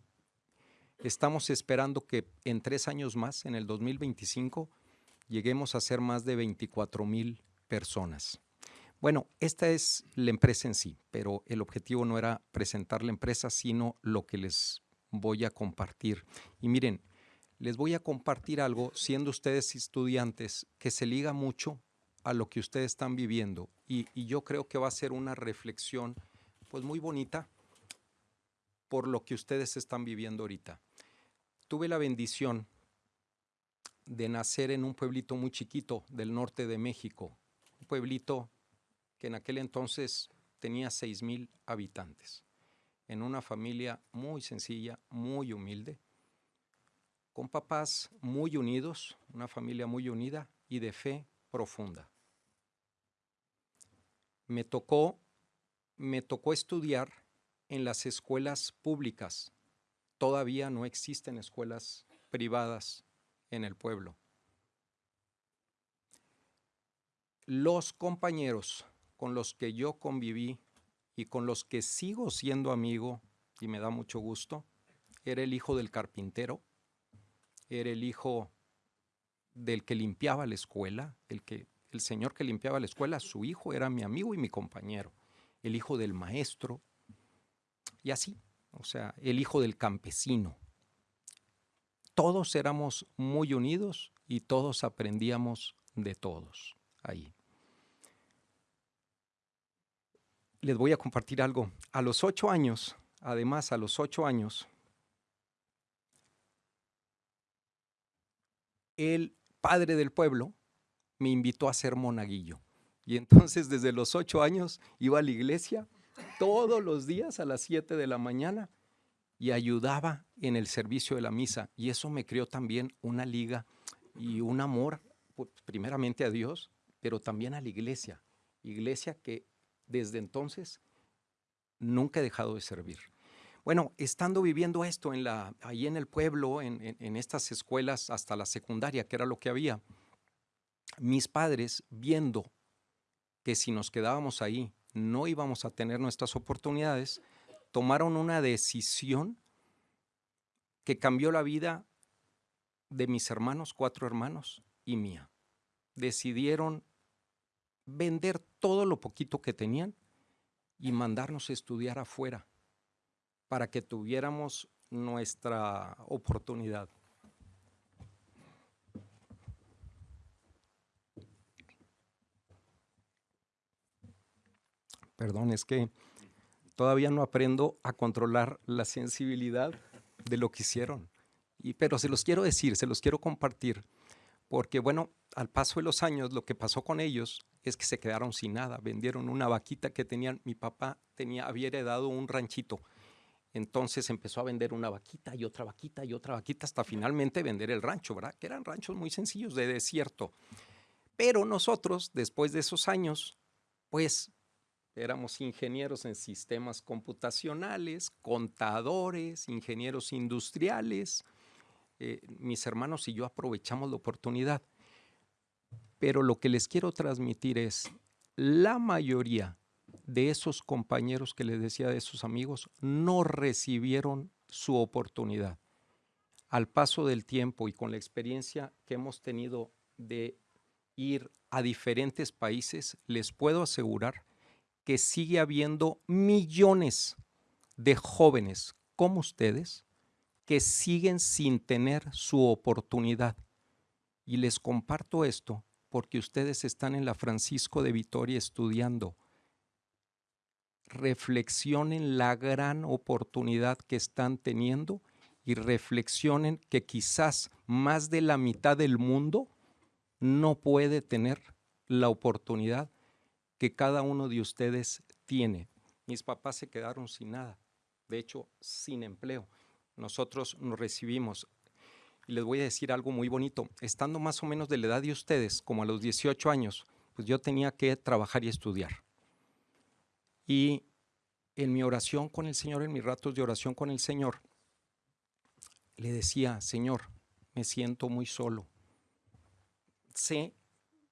estamos esperando que en tres años más, en el 2025, lleguemos a ser más de 24 mil personas. Bueno, esta es la empresa en sí, pero el objetivo no era presentar la empresa, sino lo que les voy a compartir. Y miren, les voy a compartir algo, siendo ustedes estudiantes, que se liga mucho a lo que ustedes están viviendo. Y, yo creo que va a ser una reflexión pues muy bonita por lo que ustedes están viviendo ahorita. Tuve la bendición de nacer en un pueblito muy chiquito del norte de México, un pueblito que en aquel entonces tenía seis mil habitantes, en una familia muy sencilla, muy humilde, con papás muy unidos, una familia muy unida y de fe profunda. Me tocó me tocó estudiar en las escuelas públicas. Todavía no existen escuelas privadas en el pueblo. Los compañeros con los que yo conviví y con los que sigo siendo amigo, y me da mucho gusto, era el hijo del carpintero, era el hijo del que limpiaba la escuela, el, que, el señor que limpiaba la escuela, su hijo era mi amigo y mi compañero el hijo del maestro, y así, o sea, el hijo del campesino. Todos éramos muy unidos y todos aprendíamos de todos ahí. Les voy a compartir algo. A los ocho años, además a los ocho años, el padre del pueblo me invitó a ser monaguillo. Y entonces desde los ocho años iba a la iglesia todos los días a las siete de la mañana y ayudaba en el servicio de la misa. Y eso me creó también una liga y un amor, pues, primeramente a Dios, pero también a la iglesia. Iglesia que desde entonces nunca he dejado de servir. Bueno, estando viviendo esto en la, ahí en el pueblo, en, en estas escuelas hasta la secundaria, que era lo que había, mis padres, viendo que si nos quedábamos ahí no íbamos a tener nuestras oportunidades, tomaron una decisión que cambió la vida de mis hermanos, cuatro hermanos y mía. Decidieron vender todo lo poquito que tenían y mandarnos a estudiar afuera para que tuviéramos nuestra oportunidad. Perdón, es que todavía no aprendo a controlar la sensibilidad de lo que hicieron. Y, pero se los quiero decir, se los quiero compartir, porque bueno, al paso de los años lo que pasó con ellos es que se quedaron sin nada, vendieron una vaquita que tenían, mi papá tenía, había heredado un ranchito, entonces empezó a vender una vaquita y otra vaquita y otra vaquita hasta finalmente vender el rancho, ¿verdad? Que eran ranchos muy sencillos de desierto. Pero nosotros, después de esos años, pues Éramos ingenieros en sistemas computacionales, contadores, ingenieros industriales. Eh, mis hermanos y yo aprovechamos la oportunidad. Pero lo que les quiero transmitir es, la mayoría de esos compañeros que les decía de esos amigos no recibieron su oportunidad. Al paso del tiempo y con la experiencia que hemos tenido de ir a diferentes países, les puedo asegurar que sigue habiendo millones de jóvenes como ustedes que siguen sin tener su oportunidad. Y les comparto esto porque ustedes están en la Francisco de Vitoria estudiando. Reflexionen la gran oportunidad que están teniendo y reflexionen que quizás más de la mitad del mundo no puede tener la oportunidad que cada uno de ustedes tiene. Mis papás se quedaron sin nada, de hecho, sin empleo. Nosotros nos recibimos. Les voy a decir algo muy bonito. Estando más o menos de la edad de ustedes, como a los 18 años, pues yo tenía que trabajar y estudiar. Y en mi oración con el Señor, en mis ratos de oración con el Señor, le decía, Señor, me siento muy solo. Sé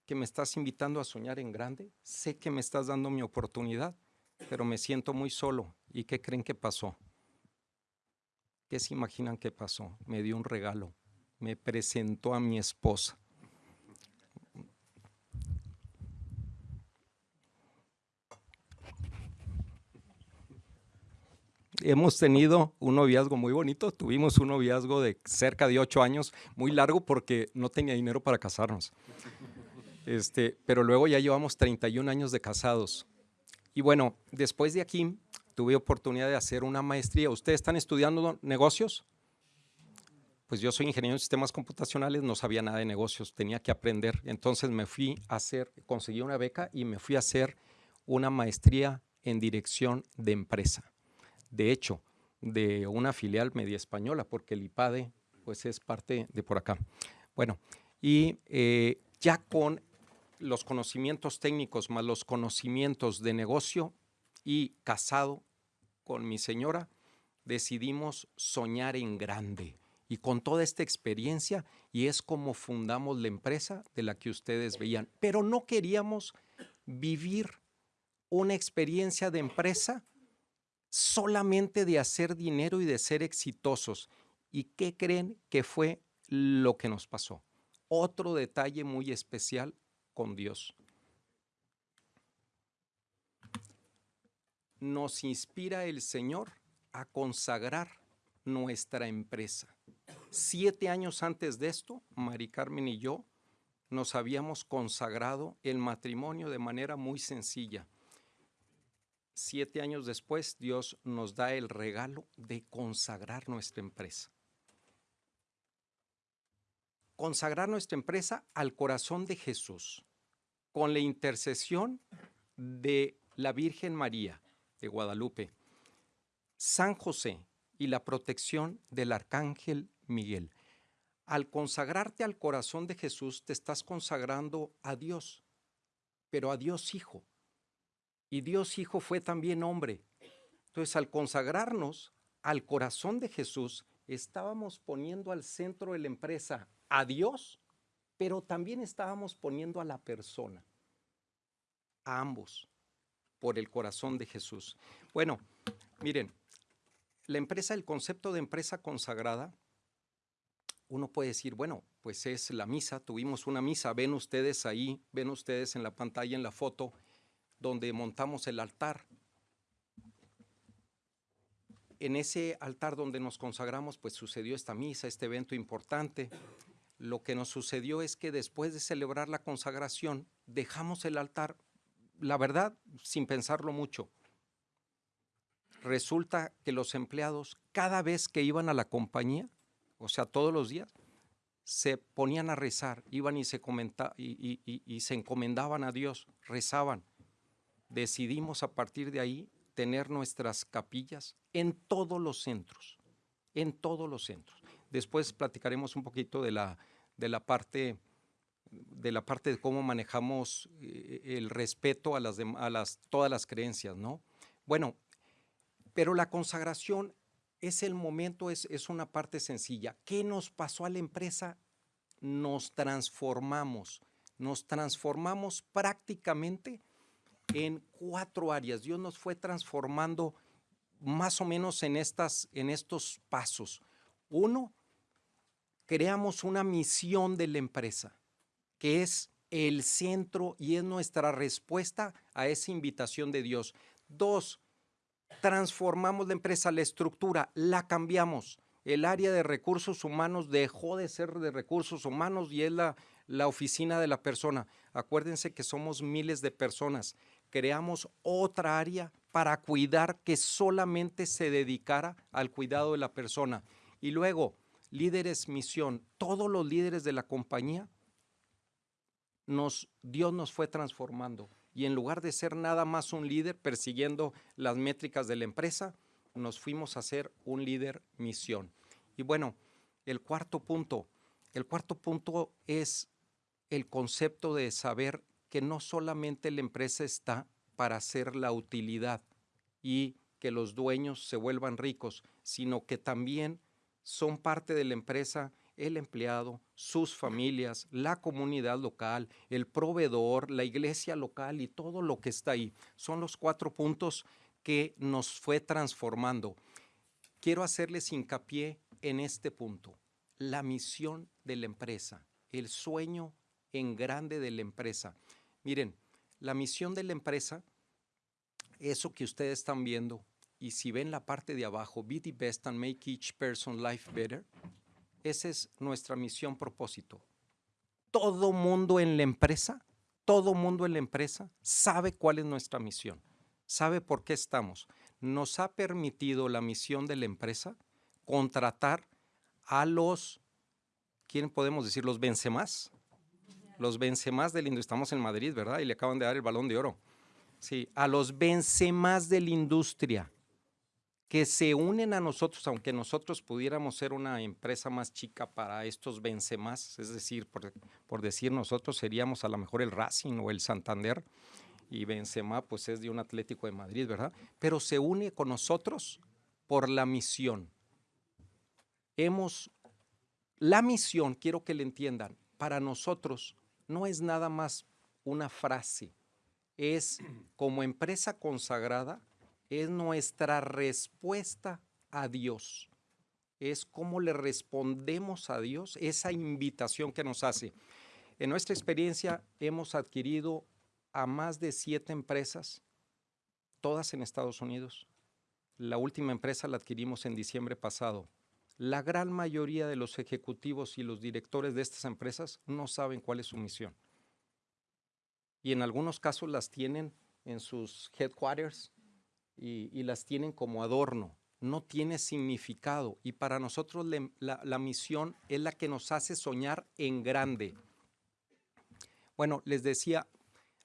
que me estás invitando a soñar en grande, sé que me estás dando mi oportunidad, pero me siento muy solo. ¿Y qué creen que pasó? ¿Qué se imaginan que pasó? Me dio un regalo, me presentó a mi esposa. hemos tenido un noviazgo muy bonito. Tuvimos un noviazgo de cerca de ocho años, muy largo porque no tenía dinero para casarnos. Este, pero luego ya llevamos 31 años de casados. Y bueno, después de aquí tuve oportunidad de hacer una maestría. ¿Ustedes están estudiando negocios? Pues yo soy ingeniero en sistemas computacionales, no sabía nada de negocios, tenía que aprender. Entonces me fui a hacer, conseguí una beca y me fui a hacer una maestría en dirección de empresa. De hecho, de una filial media española, porque el IPADE pues es parte de por acá. Bueno, y eh, ya con los conocimientos técnicos más los conocimientos de negocio y casado con mi señora, decidimos soñar en grande. Y con toda esta experiencia, y es como fundamos la empresa de la que ustedes veían. Pero no queríamos vivir una experiencia de empresa solamente de hacer dinero y de ser exitosos. ¿Y qué creen que fue lo que nos pasó? Otro detalle muy especial con Dios. Nos inspira el Señor a consagrar nuestra empresa. Siete años antes de esto, Mari Carmen y yo nos habíamos consagrado el matrimonio de manera muy sencilla. Siete años después, Dios nos da el regalo de consagrar nuestra empresa consagrar nuestra empresa al corazón de Jesús con la intercesión de la Virgen María de Guadalupe, San José y la protección del Arcángel Miguel. Al consagrarte al corazón de Jesús, te estás consagrando a Dios, pero a Dios Hijo. Y Dios Hijo fue también hombre. Entonces, al consagrarnos al corazón de Jesús, estábamos poniendo al centro de la empresa a Dios pero también estábamos poniendo a la persona, a ambos, por el corazón de Jesús. Bueno, miren, la empresa, el concepto de empresa consagrada, uno puede decir, bueno, pues es la misa, tuvimos una misa, ven ustedes ahí, ven ustedes en la pantalla, en la foto, donde montamos el altar. En ese altar donde nos consagramos, pues sucedió esta misa, este evento importante. Lo que nos sucedió es que después de celebrar la consagración, dejamos el altar, la verdad, sin pensarlo mucho. Resulta que los empleados, cada vez que iban a la compañía, o sea, todos los días, se ponían a rezar, iban y se, comenta, y, y se encomendaban a Dios, rezaban. Decidimos a partir de ahí tener nuestras capillas en todos los centros, en todos los centros. Después platicaremos un poquito de la, de la parte de la parte de cómo manejamos eh, el respeto a las, a las todas las creencias, ¿no? Bueno, pero la consagración es el momento, es, es una parte sencilla. ¿Qué nos pasó a la empresa? Nos transformamos, nos transformamos prácticamente en cuatro áreas. Dios nos fue transformando más o menos en, estas, en estos pasos. Uno, creamos una misión de la empresa, que es el centro y es nuestra respuesta a esa invitación de Dios. Dos, transformamos la empresa, la estructura, la cambiamos. El área de recursos humanos dejó de ser de recursos humanos y es la, la oficina de la persona. Acuérdense que somos miles de personas creamos otra área para cuidar que solamente se dedicara al cuidado de la persona. Y luego, líderes misión, todos los líderes de la compañía, nos, Dios nos fue transformando. Y en lugar de ser nada más un líder persiguiendo las métricas de la empresa, nos fuimos a ser un líder misión. Y bueno, el cuarto punto, el cuarto punto es el concepto de saber que no solamente la empresa está para hacer la utilidad y que los dueños se vuelvan ricos, sino que también son parte de la empresa el empleado, sus familias, la comunidad local, el proveedor, la iglesia local y todo lo que está ahí. Son los cuatro puntos que nos fue transformando. Quiero hacerles hincapié en este punto, la misión de la empresa, el sueño en grande de la empresa. Miren, la misión de la empresa, eso que ustedes están viendo, y si ven la parte de abajo, be the best and make each person life better, esa es nuestra misión propósito. Todo mundo en la empresa, todo mundo en la empresa sabe cuál es nuestra misión, sabe por qué estamos. Nos ha permitido la misión de la empresa contratar a los, ¿quién podemos decir? Los Benzemás, los Benzemás del industria, estamos en Madrid, ¿verdad? Y le acaban de dar el balón de oro. Sí, a los Benzemás de la industria que se unen a nosotros, aunque nosotros pudiéramos ser una empresa más chica para estos Benzemás, es decir, por, por decir nosotros seríamos a lo mejor el Racing o el Santander, y Benzema pues es de un Atlético de Madrid, ¿verdad? Pero se une con nosotros por la misión. Hemos, la misión, quiero que le entiendan, para nosotros no es nada más una frase, es como empresa consagrada, es nuestra respuesta a Dios. Es cómo le respondemos a Dios esa invitación que nos hace. En nuestra experiencia hemos adquirido a más de siete empresas, todas en Estados Unidos. La última empresa la adquirimos en diciembre pasado. La gran mayoría de los ejecutivos y los directores de estas empresas no saben cuál es su misión. Y en algunos casos las tienen en sus headquarters y, las tienen como adorno. No tiene significado. Y para nosotros la, misión es la que nos hace soñar en grande. Bueno, les decía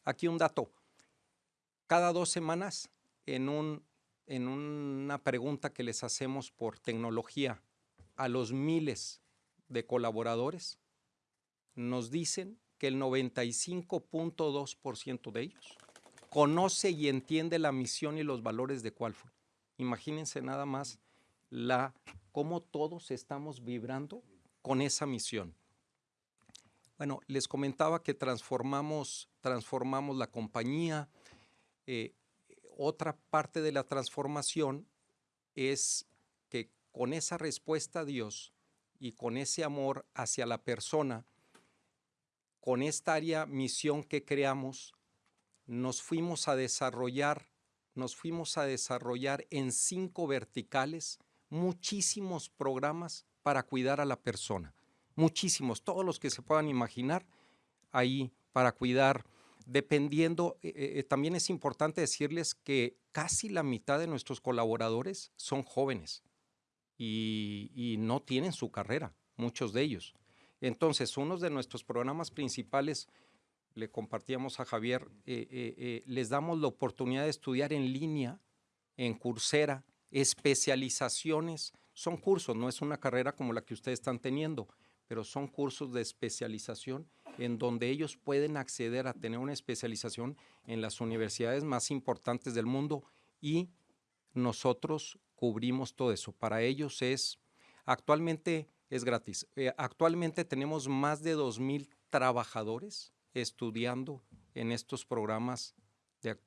aquí un dato. Cada dos semanas, en, un, en una pregunta que les hacemos por tecnología a los miles de colaboradores, nos dicen que el 95.2% de ellos conoce y entiende la misión y los valores de Qualford. Imagínense nada más la, cómo todos estamos vibrando con esa misión. Bueno, les comentaba que transformamos, transformamos la compañía. Eh, otra parte de la transformación es con esa respuesta a Dios y con ese amor hacia la persona, con esta área misión que creamos, nos fuimos a desarrollar, nos fuimos a desarrollar en cinco verticales muchísimos programas para cuidar a la persona. Muchísimos, todos los que se puedan imaginar ahí para cuidar. Dependiendo, eh, eh, también es importante decirles que casi la mitad de nuestros colaboradores son jóvenes y, no tienen su carrera, muchos de ellos. Entonces, uno de nuestros programas principales, le compartíamos a Javier, eh, les damos la oportunidad de estudiar en línea, en Coursera, especializaciones. Son cursos, no es una carrera como la que ustedes están teniendo, pero son cursos de especialización en donde ellos pueden acceder a tener una especialización en las universidades más importantes del mundo y nosotros cubrimos todo eso. Para ellos es, actualmente es gratis. Eh, actualmente tenemos más de 2.000 trabajadores estudiando en estos programas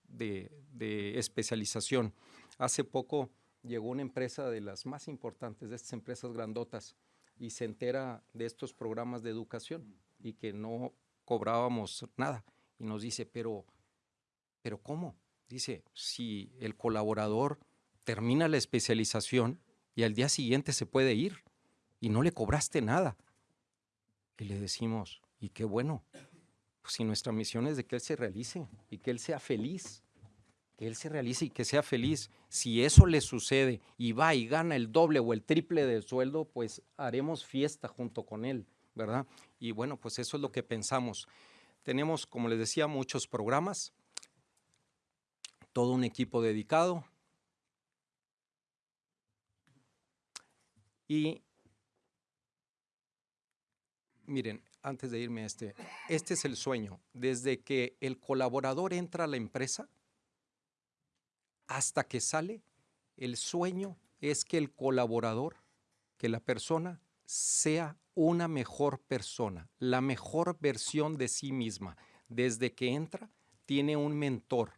de especialización. Hace poco llegó una empresa de las más importantes, de estas empresas grandotas, y se entera de estos programas de educación y que no cobrábamos nada. Y nos dice, pero, pero ¿cómo? Dice, si el colaborador termina la especialización y al día siguiente se puede ir y no le cobraste nada. Y le decimos, y qué bueno, pues si nuestra misión es de que él se realice y que él sea feliz que él se realice y que sea feliz. Si eso le sucede y va y gana el doble o el triple del sueldo, pues haremos fiesta junto con él, ¿verdad? Y bueno, pues eso es lo que pensamos. Tenemos, como les decía, muchos programas, todo un equipo dedicado. Y miren, antes de irme a este, este es el sueño. Desde que el colaborador entra a la empresa, hasta que sale, el sueño es que el colaborador, que la persona sea una mejor persona, la mejor versión de sí misma. Desde que entra, tiene un mentor,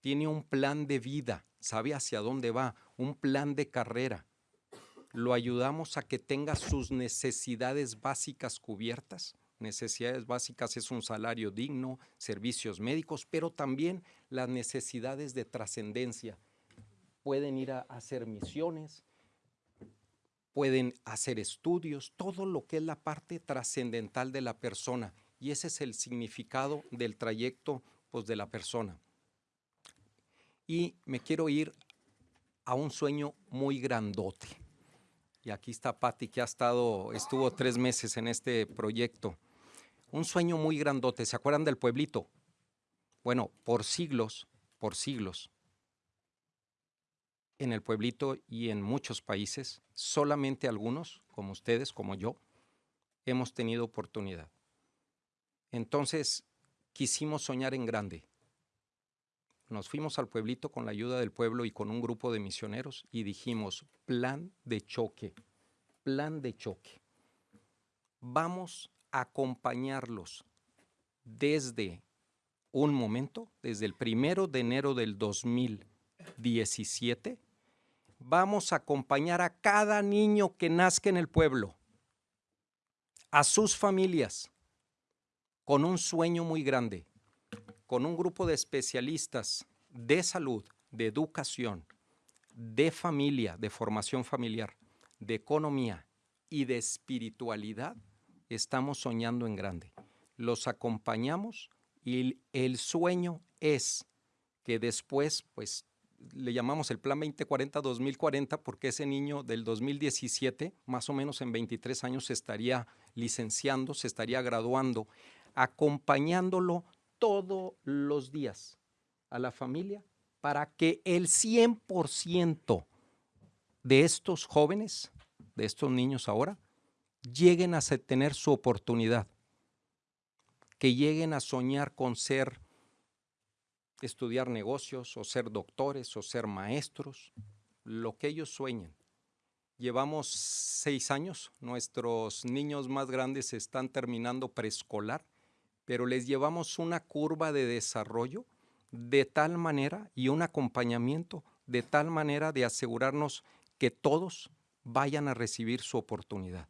tiene un plan de vida, sabe hacia dónde va, un plan de carrera. Lo ayudamos a que tenga sus necesidades básicas cubiertas. Necesidades básicas es un salario digno, servicios médicos, pero también las necesidades de trascendencia. Pueden ir a hacer misiones, pueden hacer estudios, todo lo que es la parte trascendental de la persona. Y ese es el significado del trayecto pues, de la persona. Y me quiero ir a un sueño muy grandote. Y aquí está Patti, que ha estado, estuvo tres meses en este proyecto. Un sueño muy grandote. ¿Se acuerdan del pueblito? Bueno, por siglos, por siglos, en el pueblito y en muchos países, solamente algunos, como ustedes, como yo, hemos tenido oportunidad. Entonces, quisimos soñar en grande. Nos fuimos al pueblito con la ayuda del pueblo y con un grupo de misioneros y dijimos, plan de choque, plan de choque. Vamos a acompañarlos desde un momento, desde el primero de enero del 2017, vamos a acompañar a cada niño que nazca en el pueblo, a sus familias, con un sueño muy grande, con un grupo de especialistas de salud, de educación, de familia, de formación familiar, de economía y de espiritualidad, estamos soñando en grande. Los acompañamos y el sueño es que después, pues le llamamos el Plan 2040-2040 porque ese niño del 2017, más o menos en 23 años, se estaría licenciando, se estaría graduando, acompañándolo todos los días a la familia para que el 100% de estos jóvenes, de estos niños ahora, lleguen a tener su oportunidad, que lleguen a soñar con ser estudiar negocios o ser doctores o ser maestros, lo que ellos sueñen. Llevamos seis años, nuestros niños más grandes están terminando preescolar, pero les llevamos una curva de desarrollo de tal manera y un acompañamiento de tal manera de asegurarnos que todos vayan a recibir su oportunidad.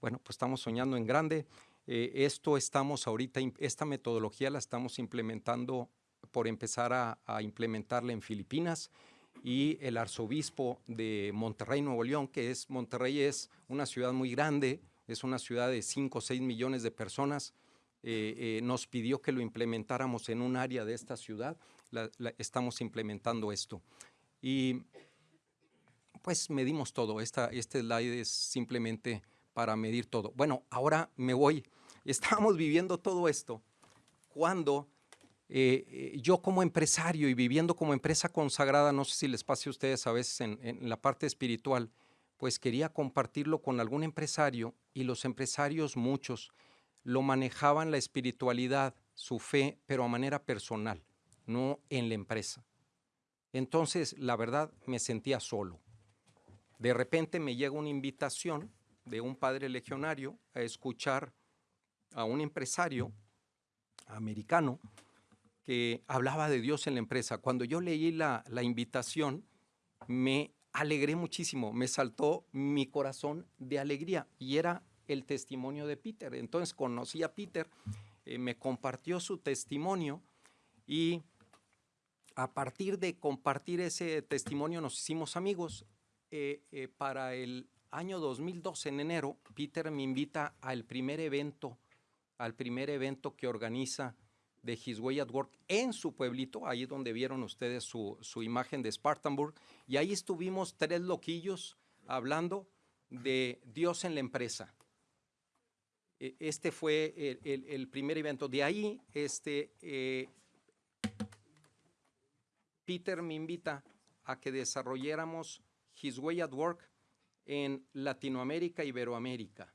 Bueno, pues estamos soñando en grande. Eh, esto estamos ahorita, esta metodología la estamos implementando por empezar a, implementarla en Filipinas y el arzobispo de Monterrey, Nuevo León, que es Monterrey es una ciudad muy grande, es una ciudad de 5 o 6 millones de personas, eh, eh, nos pidió que lo implementáramos en un área de esta ciudad, estamos implementando esto. Y pues medimos todo, esta, este slide es simplemente para medir todo. Bueno, ahora me voy. Estamos viviendo todo esto cuando eh, yo como empresario y viviendo como empresa consagrada, no sé si les pase a ustedes a veces en, en la parte espiritual, pues quería compartirlo con algún empresario y los empresarios muchos lo manejaban la espiritualidad, su fe, pero a manera personal, no en la empresa. Entonces, la verdad, me sentía solo. De repente me llega una invitación de un padre legionario a escuchar a un empresario americano que hablaba de Dios en la empresa. Cuando yo leí la, la invitación, me alegré muchísimo, me saltó mi corazón de alegría y era el testimonio de Peter. Entonces conocí a Peter, eh, me compartió su testimonio y a partir de compartir ese testimonio nos hicimos amigos. Eh, eh, para el año 2012, en enero, Peter me invita al primer evento, al primer evento que organiza de His Way at Work en su pueblito, ahí donde vieron ustedes su, su imagen de Spartanburg, y ahí estuvimos tres loquillos hablando de Dios en la empresa. E, este fue el, primer evento. De ahí, este, eh, Peter me invita a que desarrolláramos His Way at Work en Latinoamérica, Iberoamérica,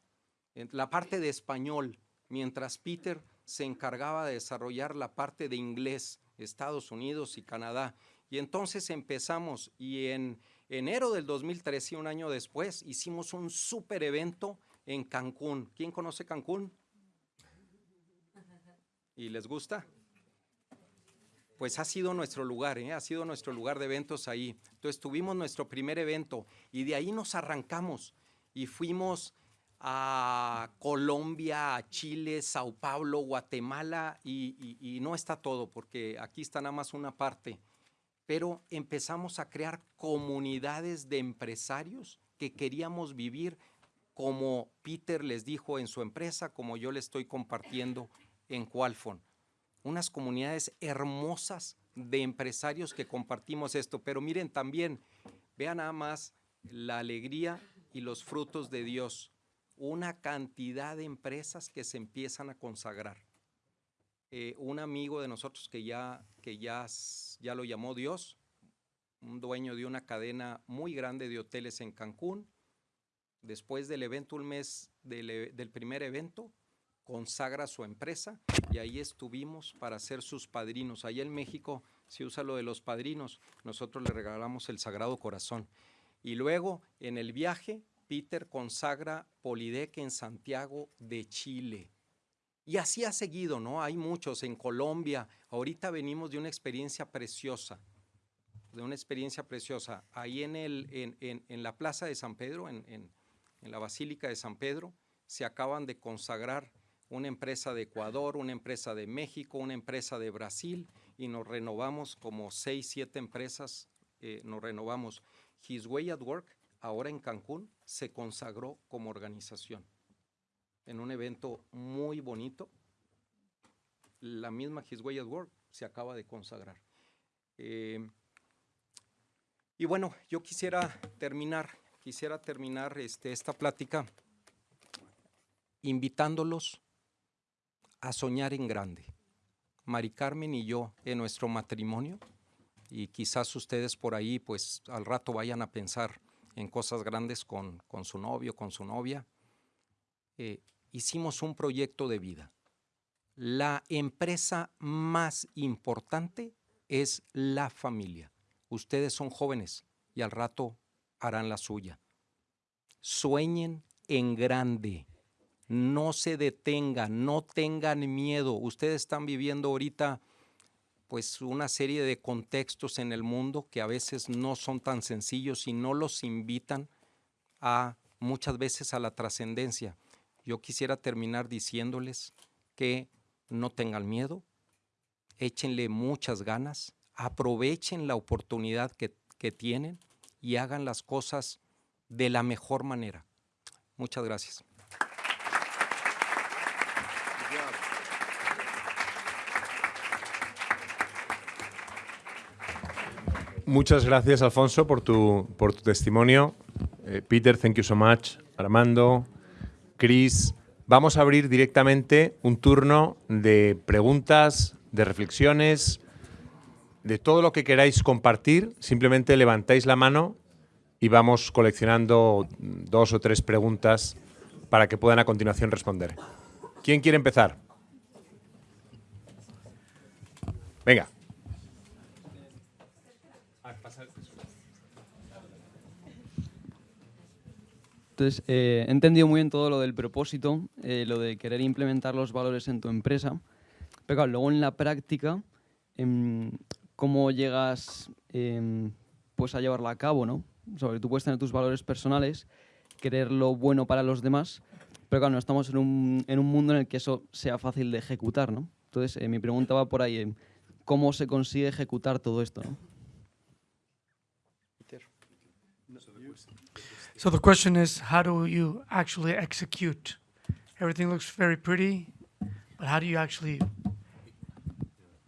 en la parte de español, mientras Peter se encargaba de desarrollar la parte de inglés, Estados Unidos y Canadá. Y entonces empezamos y en enero del 2013, un año después, hicimos un super evento en Cancún. ¿Quién conoce Cancún? ¿Y les gusta? Pues ha sido nuestro lugar, ¿eh? ha sido nuestro lugar de eventos ahí. Entonces tuvimos nuestro primer evento y de ahí nos arrancamos y fuimos a Colombia, a Chile, Sao Paulo, Guatemala y, y no está todo porque aquí está nada más una parte. Pero empezamos a crear comunidades de empresarios que queríamos vivir como Peter les dijo en su empresa, como yo le estoy compartiendo en Qualfon. Unas comunidades hermosas de empresarios que compartimos esto. Pero miren también, vean nada más la alegría y los frutos de Dios. Una cantidad de empresas que se empiezan a consagrar. Eh, un amigo de nosotros que ya, que ya, ya lo llamó Dios, un dueño de una cadena muy grande de hoteles en Cancún, después del evento, un mes del, del, primer evento, consagra su empresa y ahí estuvimos para ser sus padrinos. Ahí en México se usa lo de los padrinos, nosotros le regalamos el Sagrado Corazón. Y luego en el viaje, Peter consagra Polidec en Santiago de Chile. Y así ha seguido, ¿no? Hay muchos en Colombia. Ahorita venimos de una experiencia preciosa, de una experiencia preciosa. Ahí en, el, en, en la Plaza de San Pedro, en, en la Basílica de San Pedro, se acaban de consagrar una empresa de Ecuador, una empresa de México, una empresa de Brasil y nos renovamos como seis, siete empresas, eh, nos renovamos. His Way at Work, ahora en Cancún, se consagró como organización en un evento muy bonito. La misma His Way at Work se acaba de consagrar. Eh, y bueno, yo quisiera terminar quisiera terminar este, esta plática invitándolos a soñar en grande. Mari Carmen y yo en nuestro matrimonio, y quizás ustedes por ahí pues al rato vayan a pensar en cosas grandes con, con su novio, con su novia, eh, hicimos un proyecto de vida. La empresa más importante es la familia. Ustedes son jóvenes y al rato harán la suya. Sueñen en grande, no se detengan, no tengan miedo. Ustedes están viviendo ahorita pues una serie de contextos en el mundo que a veces no son tan sencillos y no los invitan a muchas veces a la trascendencia. Yo quisiera terminar diciéndoles que no tengan miedo, échenle muchas ganas, aprovechen la oportunidad que, que tienen y hagan las cosas de la mejor manera. Muchas gracias. Muchas gracias, Alfonso, por tu, por tu testimonio. Eh, Peter, thank you so much. Armando, Chris. Vamos a abrir directamente un turno de preguntas, de reflexiones, de todo lo que queráis compartir. Simplemente levantáis la mano y vamos coleccionando dos o tres preguntas para que puedan a continuación responder. ¿Quién quiere empezar? Venga. Entonces, eh, he entendido muy bien todo lo del propósito, eh, lo de querer implementar los valores en tu empresa, pero claro, luego en la práctica, em, ¿cómo llegas em, pues a llevarla a cabo? ¿no? Sobre, tú puedes tener tus valores personales, querer lo bueno para los demás, pero claro, no estamos en un, en un mundo en el que eso sea fácil de ejecutar. ¿no? Entonces, eh, mi pregunta va por ahí, em, ¿cómo se consigue ejecutar todo esto? ¿no? So the question is, how do you actually execute? Everything looks very pretty, but how do you actually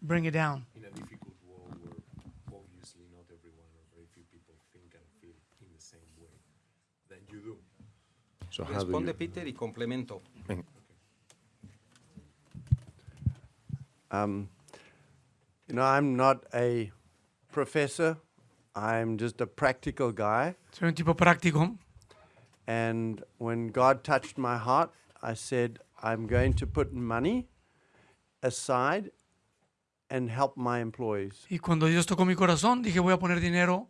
bring it down? in a difficult world where obviously not everyone or very few people think and feel in the same way, then you do. So Responde you? Peter y complemento. Um, you know, I'm not a professor. I'm just a practical guy. Soy un tipo práctico. And when God touched my heart, I said, I'm going to put money aside and help my employees. Y cuando Dios tocó mi corazón, dije, voy a poner dinero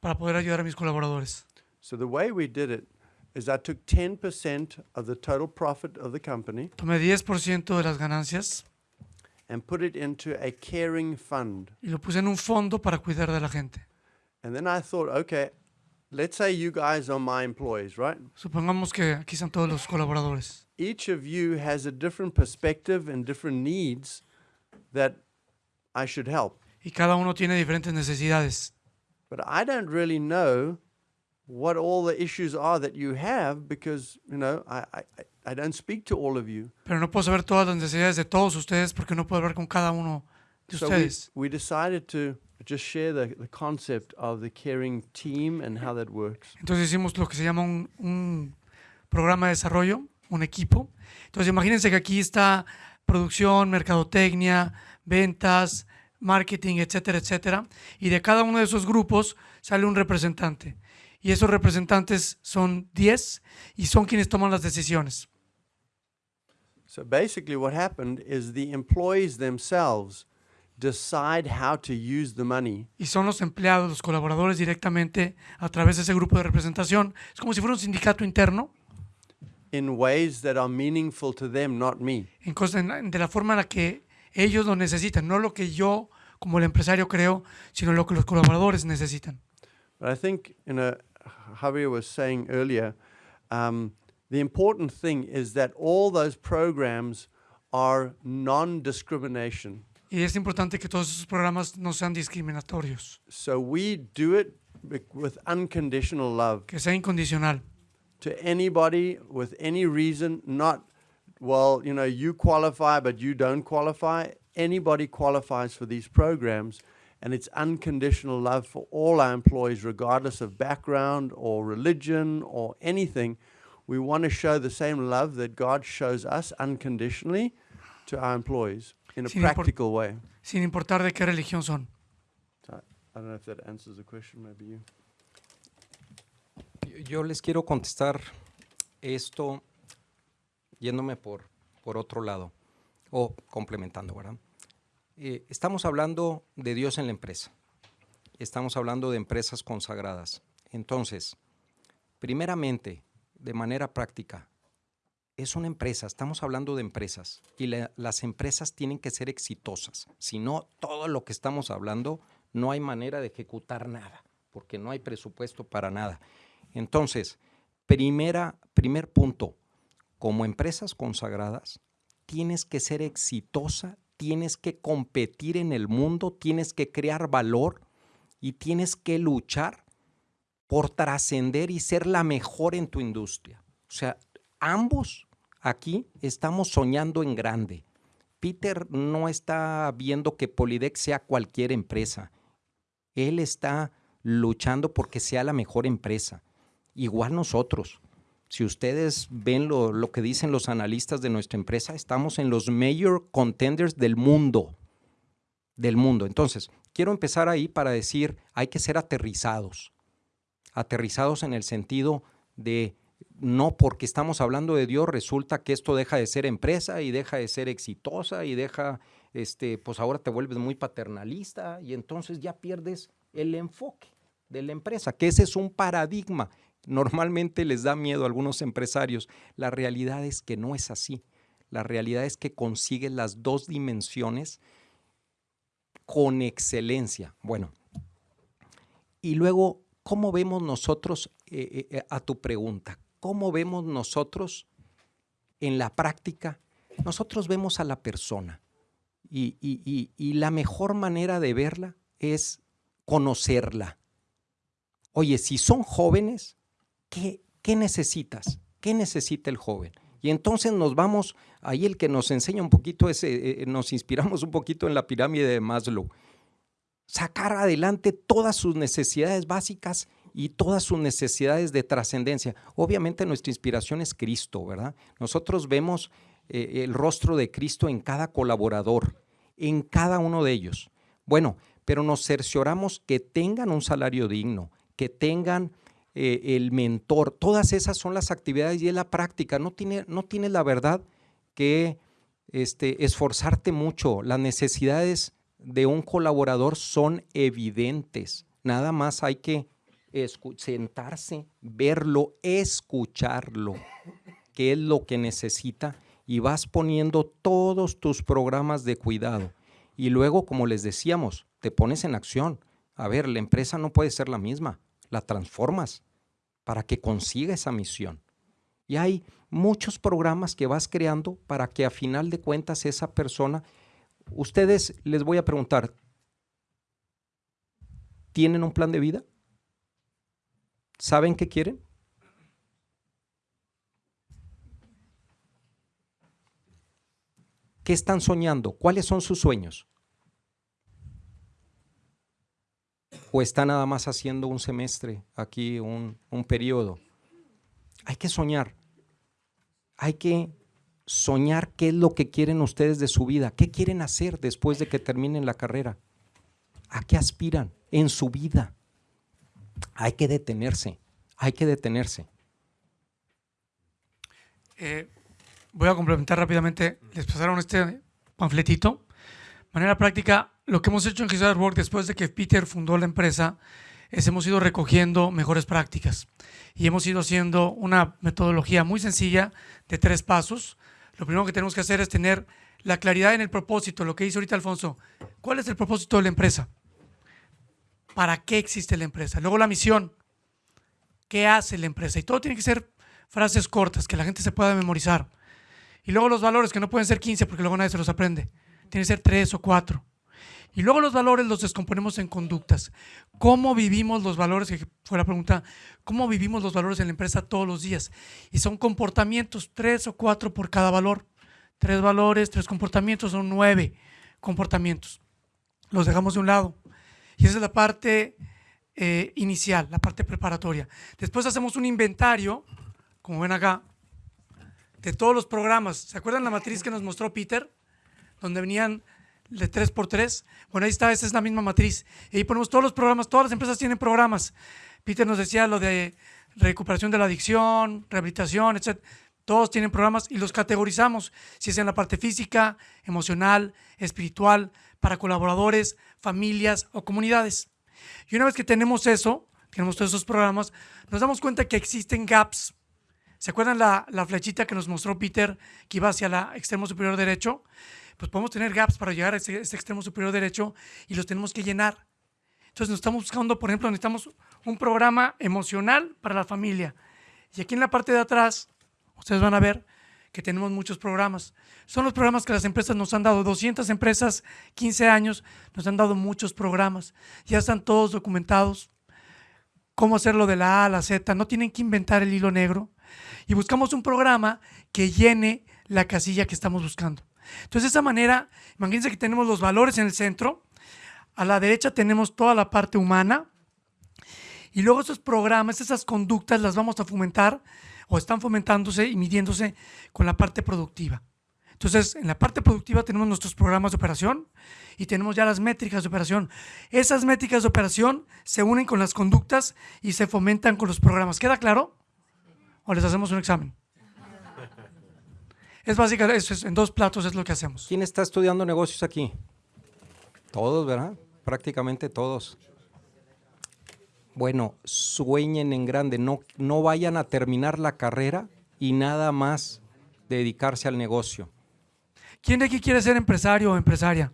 para poder ayudar a mis colaboradores. So the way we did it is I took 10% of the total profit of the company Tomé 10% de las ganancias and put it into a caring fund. y lo puse en un fondo para cuidar de la gente. And then I thought, okay, let's say you guys are my employees, right? Supongamos que aquí están todos los colaboradores. Each of you has a different perspective and different needs that I should help. Y cada uno tiene diferentes necesidades. But I don't really know what all the issues are that you have because, you know, I, I, I- don't speak to all of you. Pero no puedo saber todas las necesidades de todos ustedes porque no puedo hablar con cada uno de So we, ustedes. we decided to just share the, the concept of the caring team and how that works. Entonces hicimos lo que se llama un, un programa de desarrollo, un equipo. Entonces imagínense que aquí está producción, mercadotecnia, ventas, marketing, etcétera, etcétera. Y de cada uno de esos grupos sale un representante. Y esos representantes son 10 y son quienes toman las decisiones. So basically, what happened is the employees themselves decide how to use the money Y son los empleados, los colaboradores directamente a través de ese grupo de representación. Es como si fuera un sindicato interno in ways that are meaningful to them, not me. en cosas, de la forma en la que ellos lo necesitan, no lo que yo como el empresario creo, sino lo que los colaboradores necesitan. But I think, you know, Javier was saying earlier, um, the important thing is that all those programs are non-discrimination. Y es importante que todos esos programas no sean discriminatorios, So we do it with unconditional love que sea incondicional. to anybody with any reason, not, well, you know, you qualify, but you don't qualify. Anybody qualifies for these programs, and it's unconditional love for all our employees, regardless of background or religion or anything. We want to show the same love that God shows us unconditionally to our employees in a Sin practical way. sin importar de qué religión son. I don't know if that answers the question, maybe you. Yo- Yo les quiero contestar esto yéndome por, por otro lado o complementando, ¿verdad? Eh, estamos hablando de Dios en la empresa. Estamos hablando de empresas consagradas. Entonces, primeramente, de manera práctica, es una empresa, estamos hablando de empresas y la- las empresas tienen que ser exitosas. Si no, todo lo que estamos hablando, no hay manera de ejecutar nada, porque no hay presupuesto para nada. Entonces, primera, primer punto, como empresas consagradas, tienes que ser exitosa, tienes que competir en el mundo, tienes que crear valor y tienes que luchar por trascender y ser la mejor en tu industria. O sea, ambos aquí estamos soñando en grande. Peter no está viendo que Polidex sea cualquier empresa. Él está luchando porque sea la mejor empresa. Igual nosotros. Si ustedes ven lo, que dicen los analistas de nuestra empresa, estamos en los major contenders del mundo. Del mundo. Entonces, quiero empezar ahí para decir, hay que ser aterrizados. Aterrizados en el sentido de no porque estamos hablando de Dios resulta que esto deja de ser empresa y deja de ser exitosa y deja, este, pues ahora te vuelves muy paternalista y entonces ya pierdes el enfoque de la empresa, que ese es un paradigma. Normalmente les da miedo a algunos empresarios. La realidad es que no es así. La realidad es que consigues las dos dimensiones con excelencia. Bueno, y luego, ¿cómo vemos nosotros eh, eh, a tu pregunta? ¿Cómo vemos nosotros en la práctica? Nosotros vemos a la persona y, y la mejor manera de verla es conocerla. Oye, si son jóvenes, ¿qué, qué necesitas? ¿Qué necesita el joven? Y entonces nos vamos, ahí el que nos enseña un poquito, ese, eh, nos inspiramos un poquito en la pirámide de Maslow. Sacar adelante todas sus necesidades básicas y todas sus necesidades de trascendencia. Obviamente nuestra inspiración es Cristo, ¿verdad? Nosotros vemos eh, el rostro de Cristo en cada colaborador, en cada uno de ellos. Bueno, pero nos cercioramos que tengan un salario digno, que tengan eh, el mentor. Todas esas son las actividades y es la práctica. No tiene, no la verdad que este, esforzarte mucho. Las necesidades de un colaborador son evidentes. Nada más hay que sentarse, verlo, escucharlo, qué es lo que necesita y vas poniendo todos tus programas de cuidado. Y luego, como les decíamos, te pones en acción. A ver, la empresa no puede ser la misma, la transformas para que consiga esa misión. Y hay muchos programas que vas creando para que a final de cuentas esa persona, ustedes les voy a preguntar, ¿tienen un plan de vida? ¿Saben qué quieren? ¿Qué están soñando? ¿Cuáles son sus sueños? ¿O está nada más haciendo un semestre aquí, un, un periodo? Hay que soñar. Hay que soñar qué es lo que quieren ustedes de su vida, qué quieren hacer después de que terminen la carrera, a qué aspiran en su vida hay que detenerse, hay que detenerse. Eh, voy a complementar rápidamente. Les pasaron este panfletito. Manera práctica, lo que hemos hecho en Jesus Work después de que Peter fundó la empresa es hemos ido recogiendo mejores prácticas y hemos ido haciendo una metodología muy sencilla de tres pasos. Lo primero que tenemos que hacer es tener la claridad en el propósito, lo que dice ahorita Alfonso. ¿Cuál es el propósito de la empresa? para qué existe la empresa. Luego la misión, qué hace la empresa. Y todo tiene que ser frases cortas, que la gente se pueda memorizar. Y luego los valores, que no pueden ser 15 porque luego nadie se los aprende. Tiene que ser 3 o 4. Y luego los valores los descomponemos en conductas. ¿Cómo vivimos los valores? Que fue la pregunta. ¿Cómo vivimos los valores en la empresa todos los días? Y son comportamientos, 3 o 4 por cada valor. Tres valores, tres comportamientos, son nueve comportamientos. Los dejamos de un lado. Y esa es la parte eh, inicial, la parte preparatoria. Después hacemos un inventario, como ven acá, de todos los programas. ¿Se acuerdan la matriz que nos mostró Peter? Donde venían de 3x3. Bueno, ahí está, esa es la misma matriz. Y ahí ponemos todos los programas, todas las empresas tienen programas. Peter nos decía lo de recuperación de la adicción, rehabilitación, etc. Todos tienen programas y los categorizamos, si es en la parte física, emocional, espiritual, para colaboradores, familias o comunidades. Y una vez que tenemos eso, tenemos todos esos programas, nos damos cuenta que existen gaps. ¿Se acuerdan la, flechita que nos mostró Peter que iba hacia el extremo superior derecho? Pues podemos tener gaps para llegar a ese, extremo superior derecho y los tenemos que llenar. Entonces nos estamos buscando, por ejemplo, necesitamos un programa emocional para la familia, Y aquí en la parte de atrás, ustedes van a ver que tenemos muchos programas. Son los programas que las empresas nos han dado. 200 empresas, 15 años, nos han dado muchos programas. Ya están todos documentados. Cómo hacerlo de la A a la Z. No tienen que inventar el hilo negro. Y buscamos un programa que llene la casilla que estamos buscando. Entonces, de esa manera, imagínense que tenemos los valores en el centro. A la derecha tenemos toda la parte humana. Y luego esos programas, esas conductas las vamos a fomentar o están fomentándose y midiéndose con la parte productiva. Entonces, en la parte productiva tenemos nuestros programas de operación y tenemos ya las métricas de operación. Esas métricas de operación se unen con las conductas y se fomentan con los programas. ¿Queda claro? ¿O les hacemos un examen? Es básicamente, eso es, en dos platos es lo que hacemos. ¿Quién está estudiando negocios aquí? Todos, ¿verdad? Prácticamente todos. Bueno, sueñen en grande, no, no vayan a terminar la carrera y nada más dedicarse al negocio. ¿Quién de aquí quiere ser empresario o empresaria?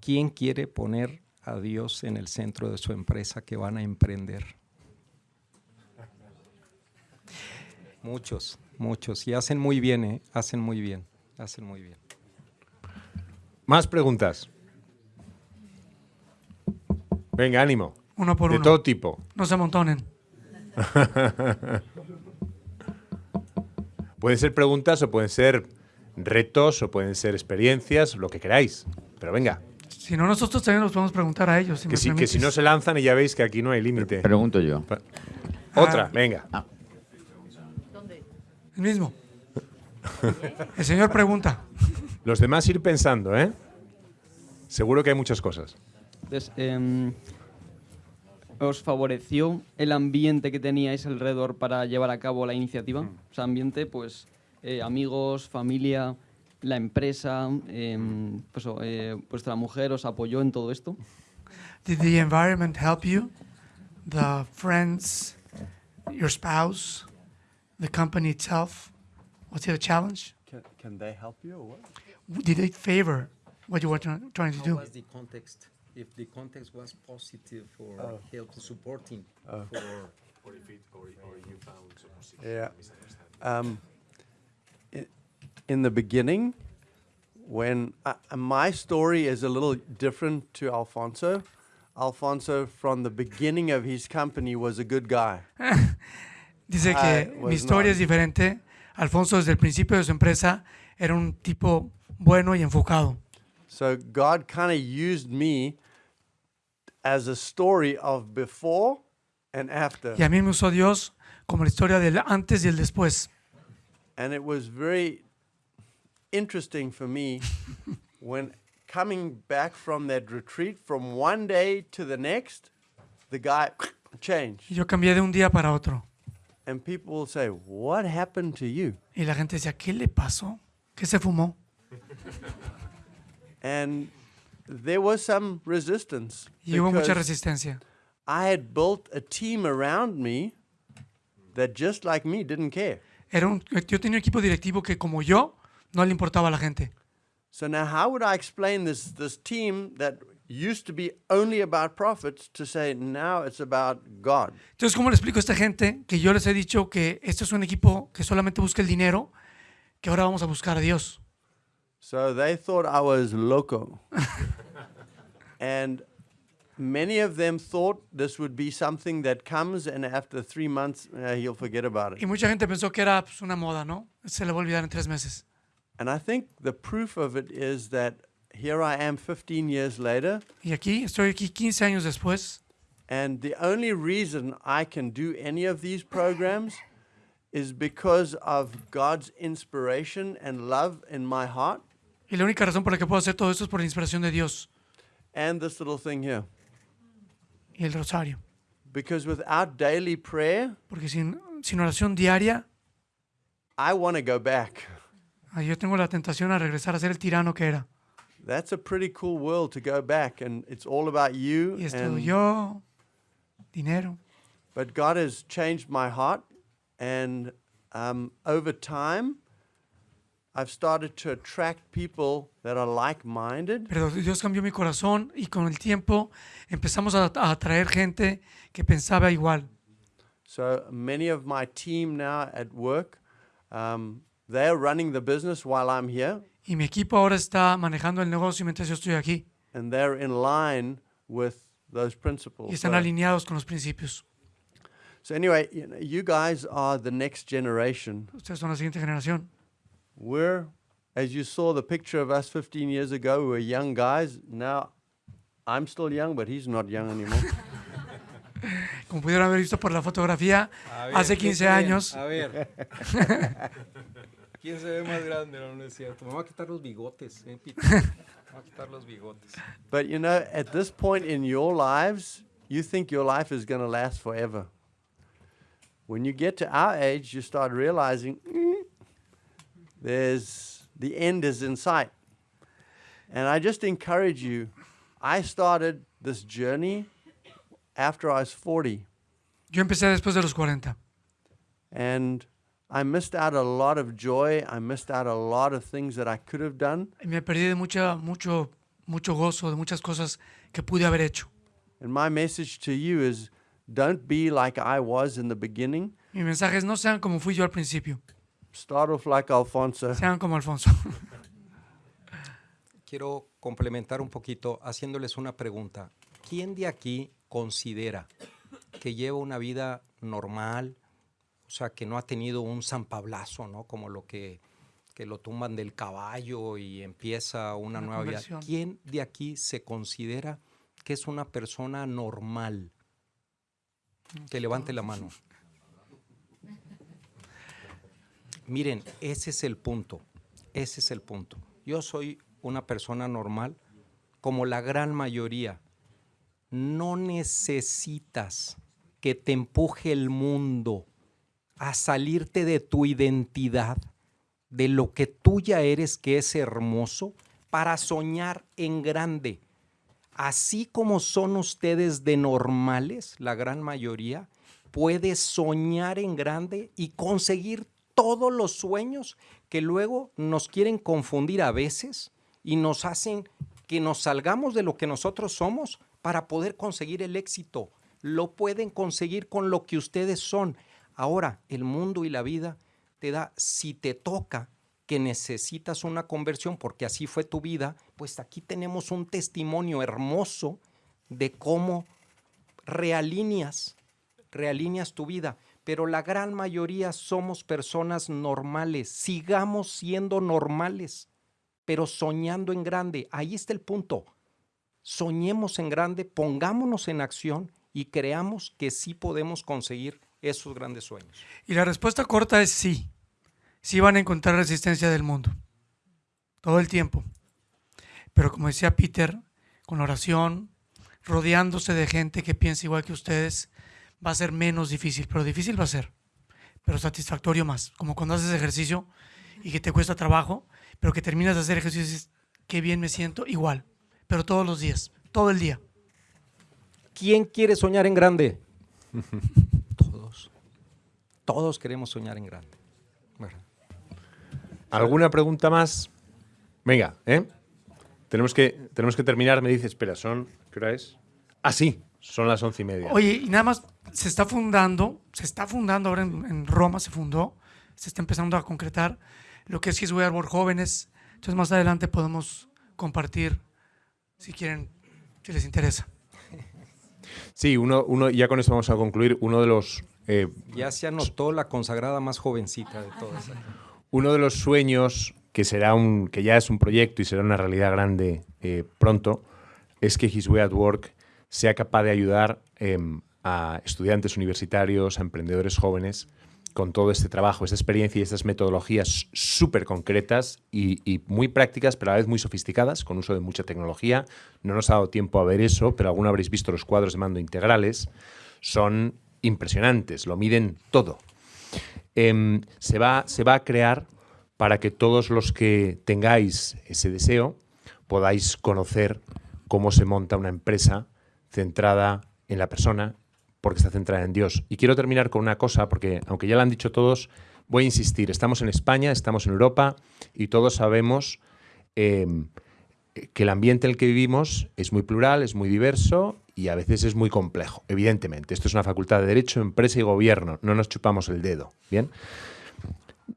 ¿Quién quiere poner a Dios en el centro de su empresa que van a emprender? Muchos, muchos. Y hacen muy bien, ¿eh? Hacen muy bien, hacen muy bien. Más preguntas. Venga, ánimo. Uno por de uno. todo tipo. No se amontonen. Pueden ser preguntas o pueden ser retos o pueden ser experiencias, lo que queráis. Pero venga, Si no, nosotros también nos podemos preguntar a ellos. Si que me si, que si no se lanzan y ya veis que aquí no hay límite. Pregunto yo. Otra, Ah. venga. El mismo. El señor pregunta. Los demás ir pensando, ¿eh? Seguro que hay muchas cosas. Entonces, em, ¿os favoreció el ambiente que teníais alrededor para llevar a cabo la iniciativa? O sea, ambiente, pues, eh, amigos, familia, la empresa, em, pues, eh, vuestra mujer os apoyó en todo esto. Did the environment help you? The friends, your spouse, the company itself? Was it a challenge? Can, can they help you or what? Did it favor what you were try- trying to do? What was the context? If the context was positive for help supporting for or if it or you found some procedure. Yeah. Um, i- in the beginning, when uh, my story is a little different to Alfonso. Alfonso, from the beginning of his company, was a good guy. Dice que mi was historia es diferente. Alfonso desde el principio de su empresa era un tipo bueno y enfocado. So God kind of used me as a story of before and after. Y a mí me usó Dios como la historia del antes y el después. And it was very interesting for me when coming back from that retreat from one day to the next, the guy changed. Y yo cambié de un día para otro. And people will say, What happened to you? Y la gente decía, ¿qué le pasó? ¿Qué se fumó? And there was some resistance. Y hubo mucha because resistencia. I had built a team around me that just like me didn't care. Era un, yo tenía un equipo directivo que como yo no le importaba a la gente. So now how would I explain this this team that used to be only about profits to say now it's about God? Entonces, ¿cómo le explico a esta gente que yo les he dicho que este es un equipo que solamente busca el dinero, que ahora vamos a buscar a Dios? So they thought I was loco. and many of them thought this would be something that comes and after three months uh, he'll forget about Y it. mucha gente pensó que era pues, una moda, ¿no? Se le va a olvidar en tres meses. And I think the proof of it is that here I am 15 years later, Y aquí, estoy aquí 15 años después, and the only reason I can do any of these programs is because of God's inspiration and love in my heart y la única razón por la que puedo hacer todo esto es por la inspiración de Dios and this little thing here. y el rosario. Because without daily prayer, Porque sin, sin oración diaria, I want to go back. ah, yo tengo la tentación a regresar a ser el tirano que era. That's a pretty cool world to go back, and it's all about you. Y And, yo, dinero. but God has changed my heart, and um, over time, I've started to attract people that are like-minded. Pero Dios cambió mi corazón y con el tiempo empezamos a, a atraer gente que pensaba igual. So many of my team now at work, um, they're running the business while I'm here, Y mi equipo ahora está manejando el negocio mientras yo estoy aquí. and they're in line with those principles. Y están So- alineados con los principios. So anyway, you, know, you guys are the next generation. Ustedes son la siguiente generación. We're, as you saw the picture of us 15 years ago, we were young guys. Now, I'm still young, but he's not young anymore. Como pudieron haber visto por la fotografía, hace 15 años. A ver. ¿Quién se ve más grande? No, no es cierto. Me voy a quitar los bigotes, ¿eh, Peter? Me voy a quitar los bigotes. but you know, at this point in your lives, you think your life is going to last forever. When you get to our age, you start realizing "Mm, there's the end is in sight. And I just encourage you. I started this journey after I was 40. Yo empecé después de los 40. And I missed out a lot of joy. I missed out a lot of things that I could have done. Me perdí de mucha, mucho, mucho gozo, de muchas cosas que pude haber hecho. And my message to you is don't be like I was in the beginning. Mi mensaje es no sean como fui yo al principio, Start off like Alfonso. sean como Alfonso. Quiero complementar un poquito haciéndoles una pregunta. ¿Quién de aquí considera que lleva una vida normal, o sea, que no ha tenido un zampablazo, ¿no? Como lo que, que lo tumban del caballo y empieza una, Una nueva vida. ¿Quién de aquí se considera que es una persona normal? Que levante la mano. Miren, ese es el punto. Ese es el punto. Yo soy una persona normal, como la gran mayoría. No necesitas que te empuje el mundo a salirte de tu identidad, de lo que tú ya eres, que es hermoso, para soñar en grande. Así como son ustedes de normales, la gran mayoría, puedes soñar en grande y conseguir todos los sueños que luego nos quieren confundir a veces y nos hacen que nos salgamos de lo que nosotros somos para poder conseguir el éxito. Lo pueden conseguir con lo que ustedes son. Ahora, el mundo y la vida te da, si te toca que necesitas una conversión, porque así fue tu vida, pues aquí tenemos un testimonio hermoso de cómo realíneas tu vida. Pero la gran mayoría somos personas normales. Sigamos siendo normales, pero soñando en grande. Ahí está el punto. Soñemos en grande, pongámonos en acción y creamos que sí podemos conseguir esos grandes sueños. Y la respuesta corta es sí. Sí van a encontrar resistencia del mundo. Todo el tiempo. Pero como decía Peter, con oración, rodeándose de gente que piensa igual que ustedes, va a ser menos difícil. Pero difícil va a ser. Pero satisfactorio más. Como cuando haces ejercicio y que te cuesta trabajo, pero que terminas de hacer ejercicio y dices, qué bien me siento, igual. Pero todos los días, todo el día. ¿Quién quiere soñar en grande? Todos. Queremos soñar en grande. ¿verdad? ¿Alguna pregunta más? Venga, ¿eh? Tenemos que, tenemos que terminar. Me dice, espera, son. ¿Qué hora es? Ah, sí, son las once y media. Oye, y nada más se está fundando, se está fundando ahora en, en Roma, se fundó, se está empezando a concretar lo que es His Way Arbor Jóvenes. Entonces más adelante podemos compartir, si quieren, si les interesa. Sí, uno, uno, ya con esto vamos a concluir. Uno de los eh, Ya se anotó la consagrada más jovencita de todas. Uno de los sueños que será un, que ya es un proyecto y será una realidad grande eh, pronto, es que His Way at Work sea capaz de ayudar em, a estudiantes universitarios, a emprendedores jóvenes, con todo este trabajo, esta experiencia y estas metodologías súper concretas y, y muy prácticas, pero a la vez muy sofisticadas, con uso de mucha tecnología. No nos ha dado tiempo a ver eso, pero alguno habréis visto los cuadros de mando integrales. Son impresionantes, lo miden todo. Em, se, va, se va a crear para que todos los que tengáis ese deseo podáis conocer cómo se monta una empresa centrada en la persona porque está centrada en Dios. Y quiero terminar con una cosa, porque aunque ya lo han dicho todos, voy a insistir, estamos en España, estamos en Europa y todos sabemos em, que el ambiente en el que vivimos es muy plural, es muy diverso y a veces es muy complejo, evidentemente. Esto es una facultad de Derecho, Empresa y Gobierno, no nos chupamos el dedo, ¿bien?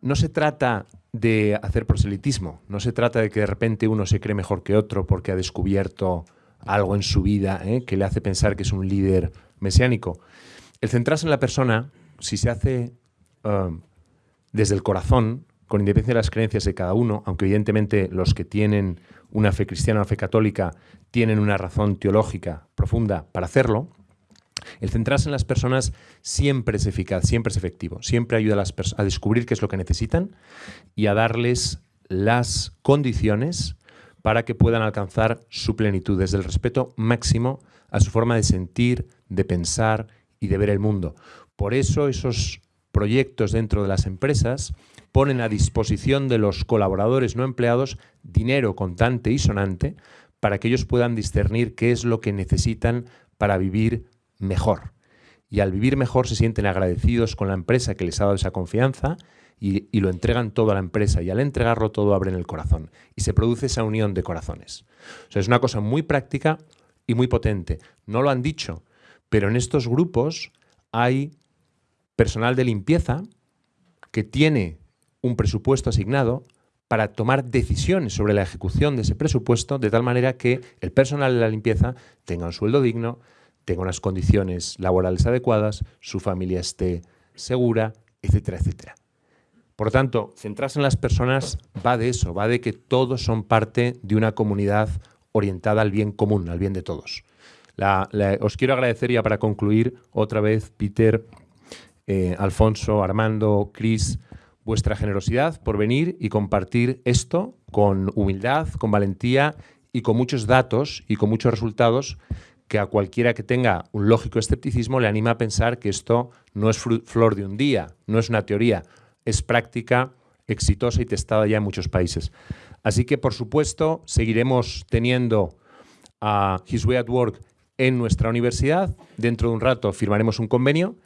No se trata de hacer proselitismo, no se trata de que de repente uno se cree mejor que otro porque ha descubierto algo en su vida ¿eh? que le hace pensar que es un líder mesiánico. El centrarse en la persona, si se hace um, desde el corazón, con independencia de las creencias de cada uno, aunque evidentemente los que tienen una fe cristiana o fe católica tienen una razón teológica profunda para hacerlo, el centrarse en las personas siempre es eficaz, siempre es efectivo, siempre ayuda a, las a descubrir qué es lo que necesitan y a darles las condiciones para que puedan alcanzar su plenitud desde el respeto máximo a su forma de sentir, de pensar y de ver el mundo. Por eso esos proyectos dentro de las empresas ponen a disposición de los colaboradores no empleados dinero contante y sonante para que ellos puedan discernir qué es lo que necesitan para vivir mejor. Y al vivir mejor se sienten agradecidos con la empresa que les ha dado esa confianza y, lo entregan todo a la empresa y al entregarlo todo abren el corazón y se produce esa unión de corazones. O sea, es una cosa muy práctica y muy potente. No lo han dicho, pero en estos grupos hay personal de limpieza que tiene un presupuesto asignado para tomar decisiones sobre la ejecución de ese presupuesto de tal manera que el personal de la limpieza tenga un sueldo digno, tenga unas condiciones laborales adecuadas, su familia esté segura, etcétera, etcétera. Por tanto, centrarse en las personas va de eso, va de que todos son parte de una comunidad orientada al bien común, al bien de todos. os quiero agradecer ya para concluir otra vez, Peter, eh, Alfonso, Armando, Cris, vuestra generosidad por venir y compartir esto con humildad, con valentía y con muchos datos y con muchos resultados que a cualquiera que tenga un lógico escepticismo le anima a pensar que esto no es flor de un día, no es una teoría, es práctica exitosa y testada ya en muchos países. Así que, por supuesto, seguiremos teniendo a His Way at Work en nuestra universidad. Dentro de un rato firmaremos un convenio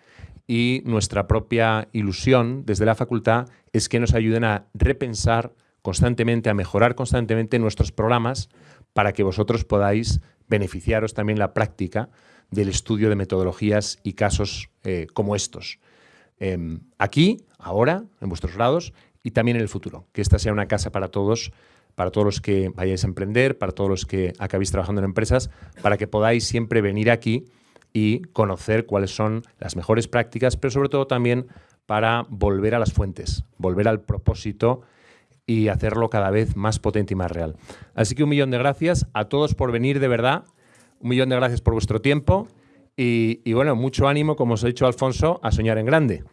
y nuestra propia ilusión desde la facultad es que nos ayuden a repensar constantemente, a mejorar constantemente nuestros programas para que vosotros podáis beneficiaros también la práctica del estudio de metodologías y casos eh, como estos. Em, aquí, ahora, en vuestros grados y también en el futuro. Que esta sea una casa para todos, para todos los que vayáis a emprender, para todos los que acabéis trabajando en empresas, para que podáis siempre venir aquí y conocer cuáles son las mejores prácticas, pero sobre todo también para volver a las fuentes, volver al propósito y hacerlo cada vez más potente y más real. Así que un millón de gracias a todos por venir de verdad, un millón de gracias por vuestro tiempo y, y bueno, mucho ánimo, como os ha dicho Alfonso, a soñar en grande.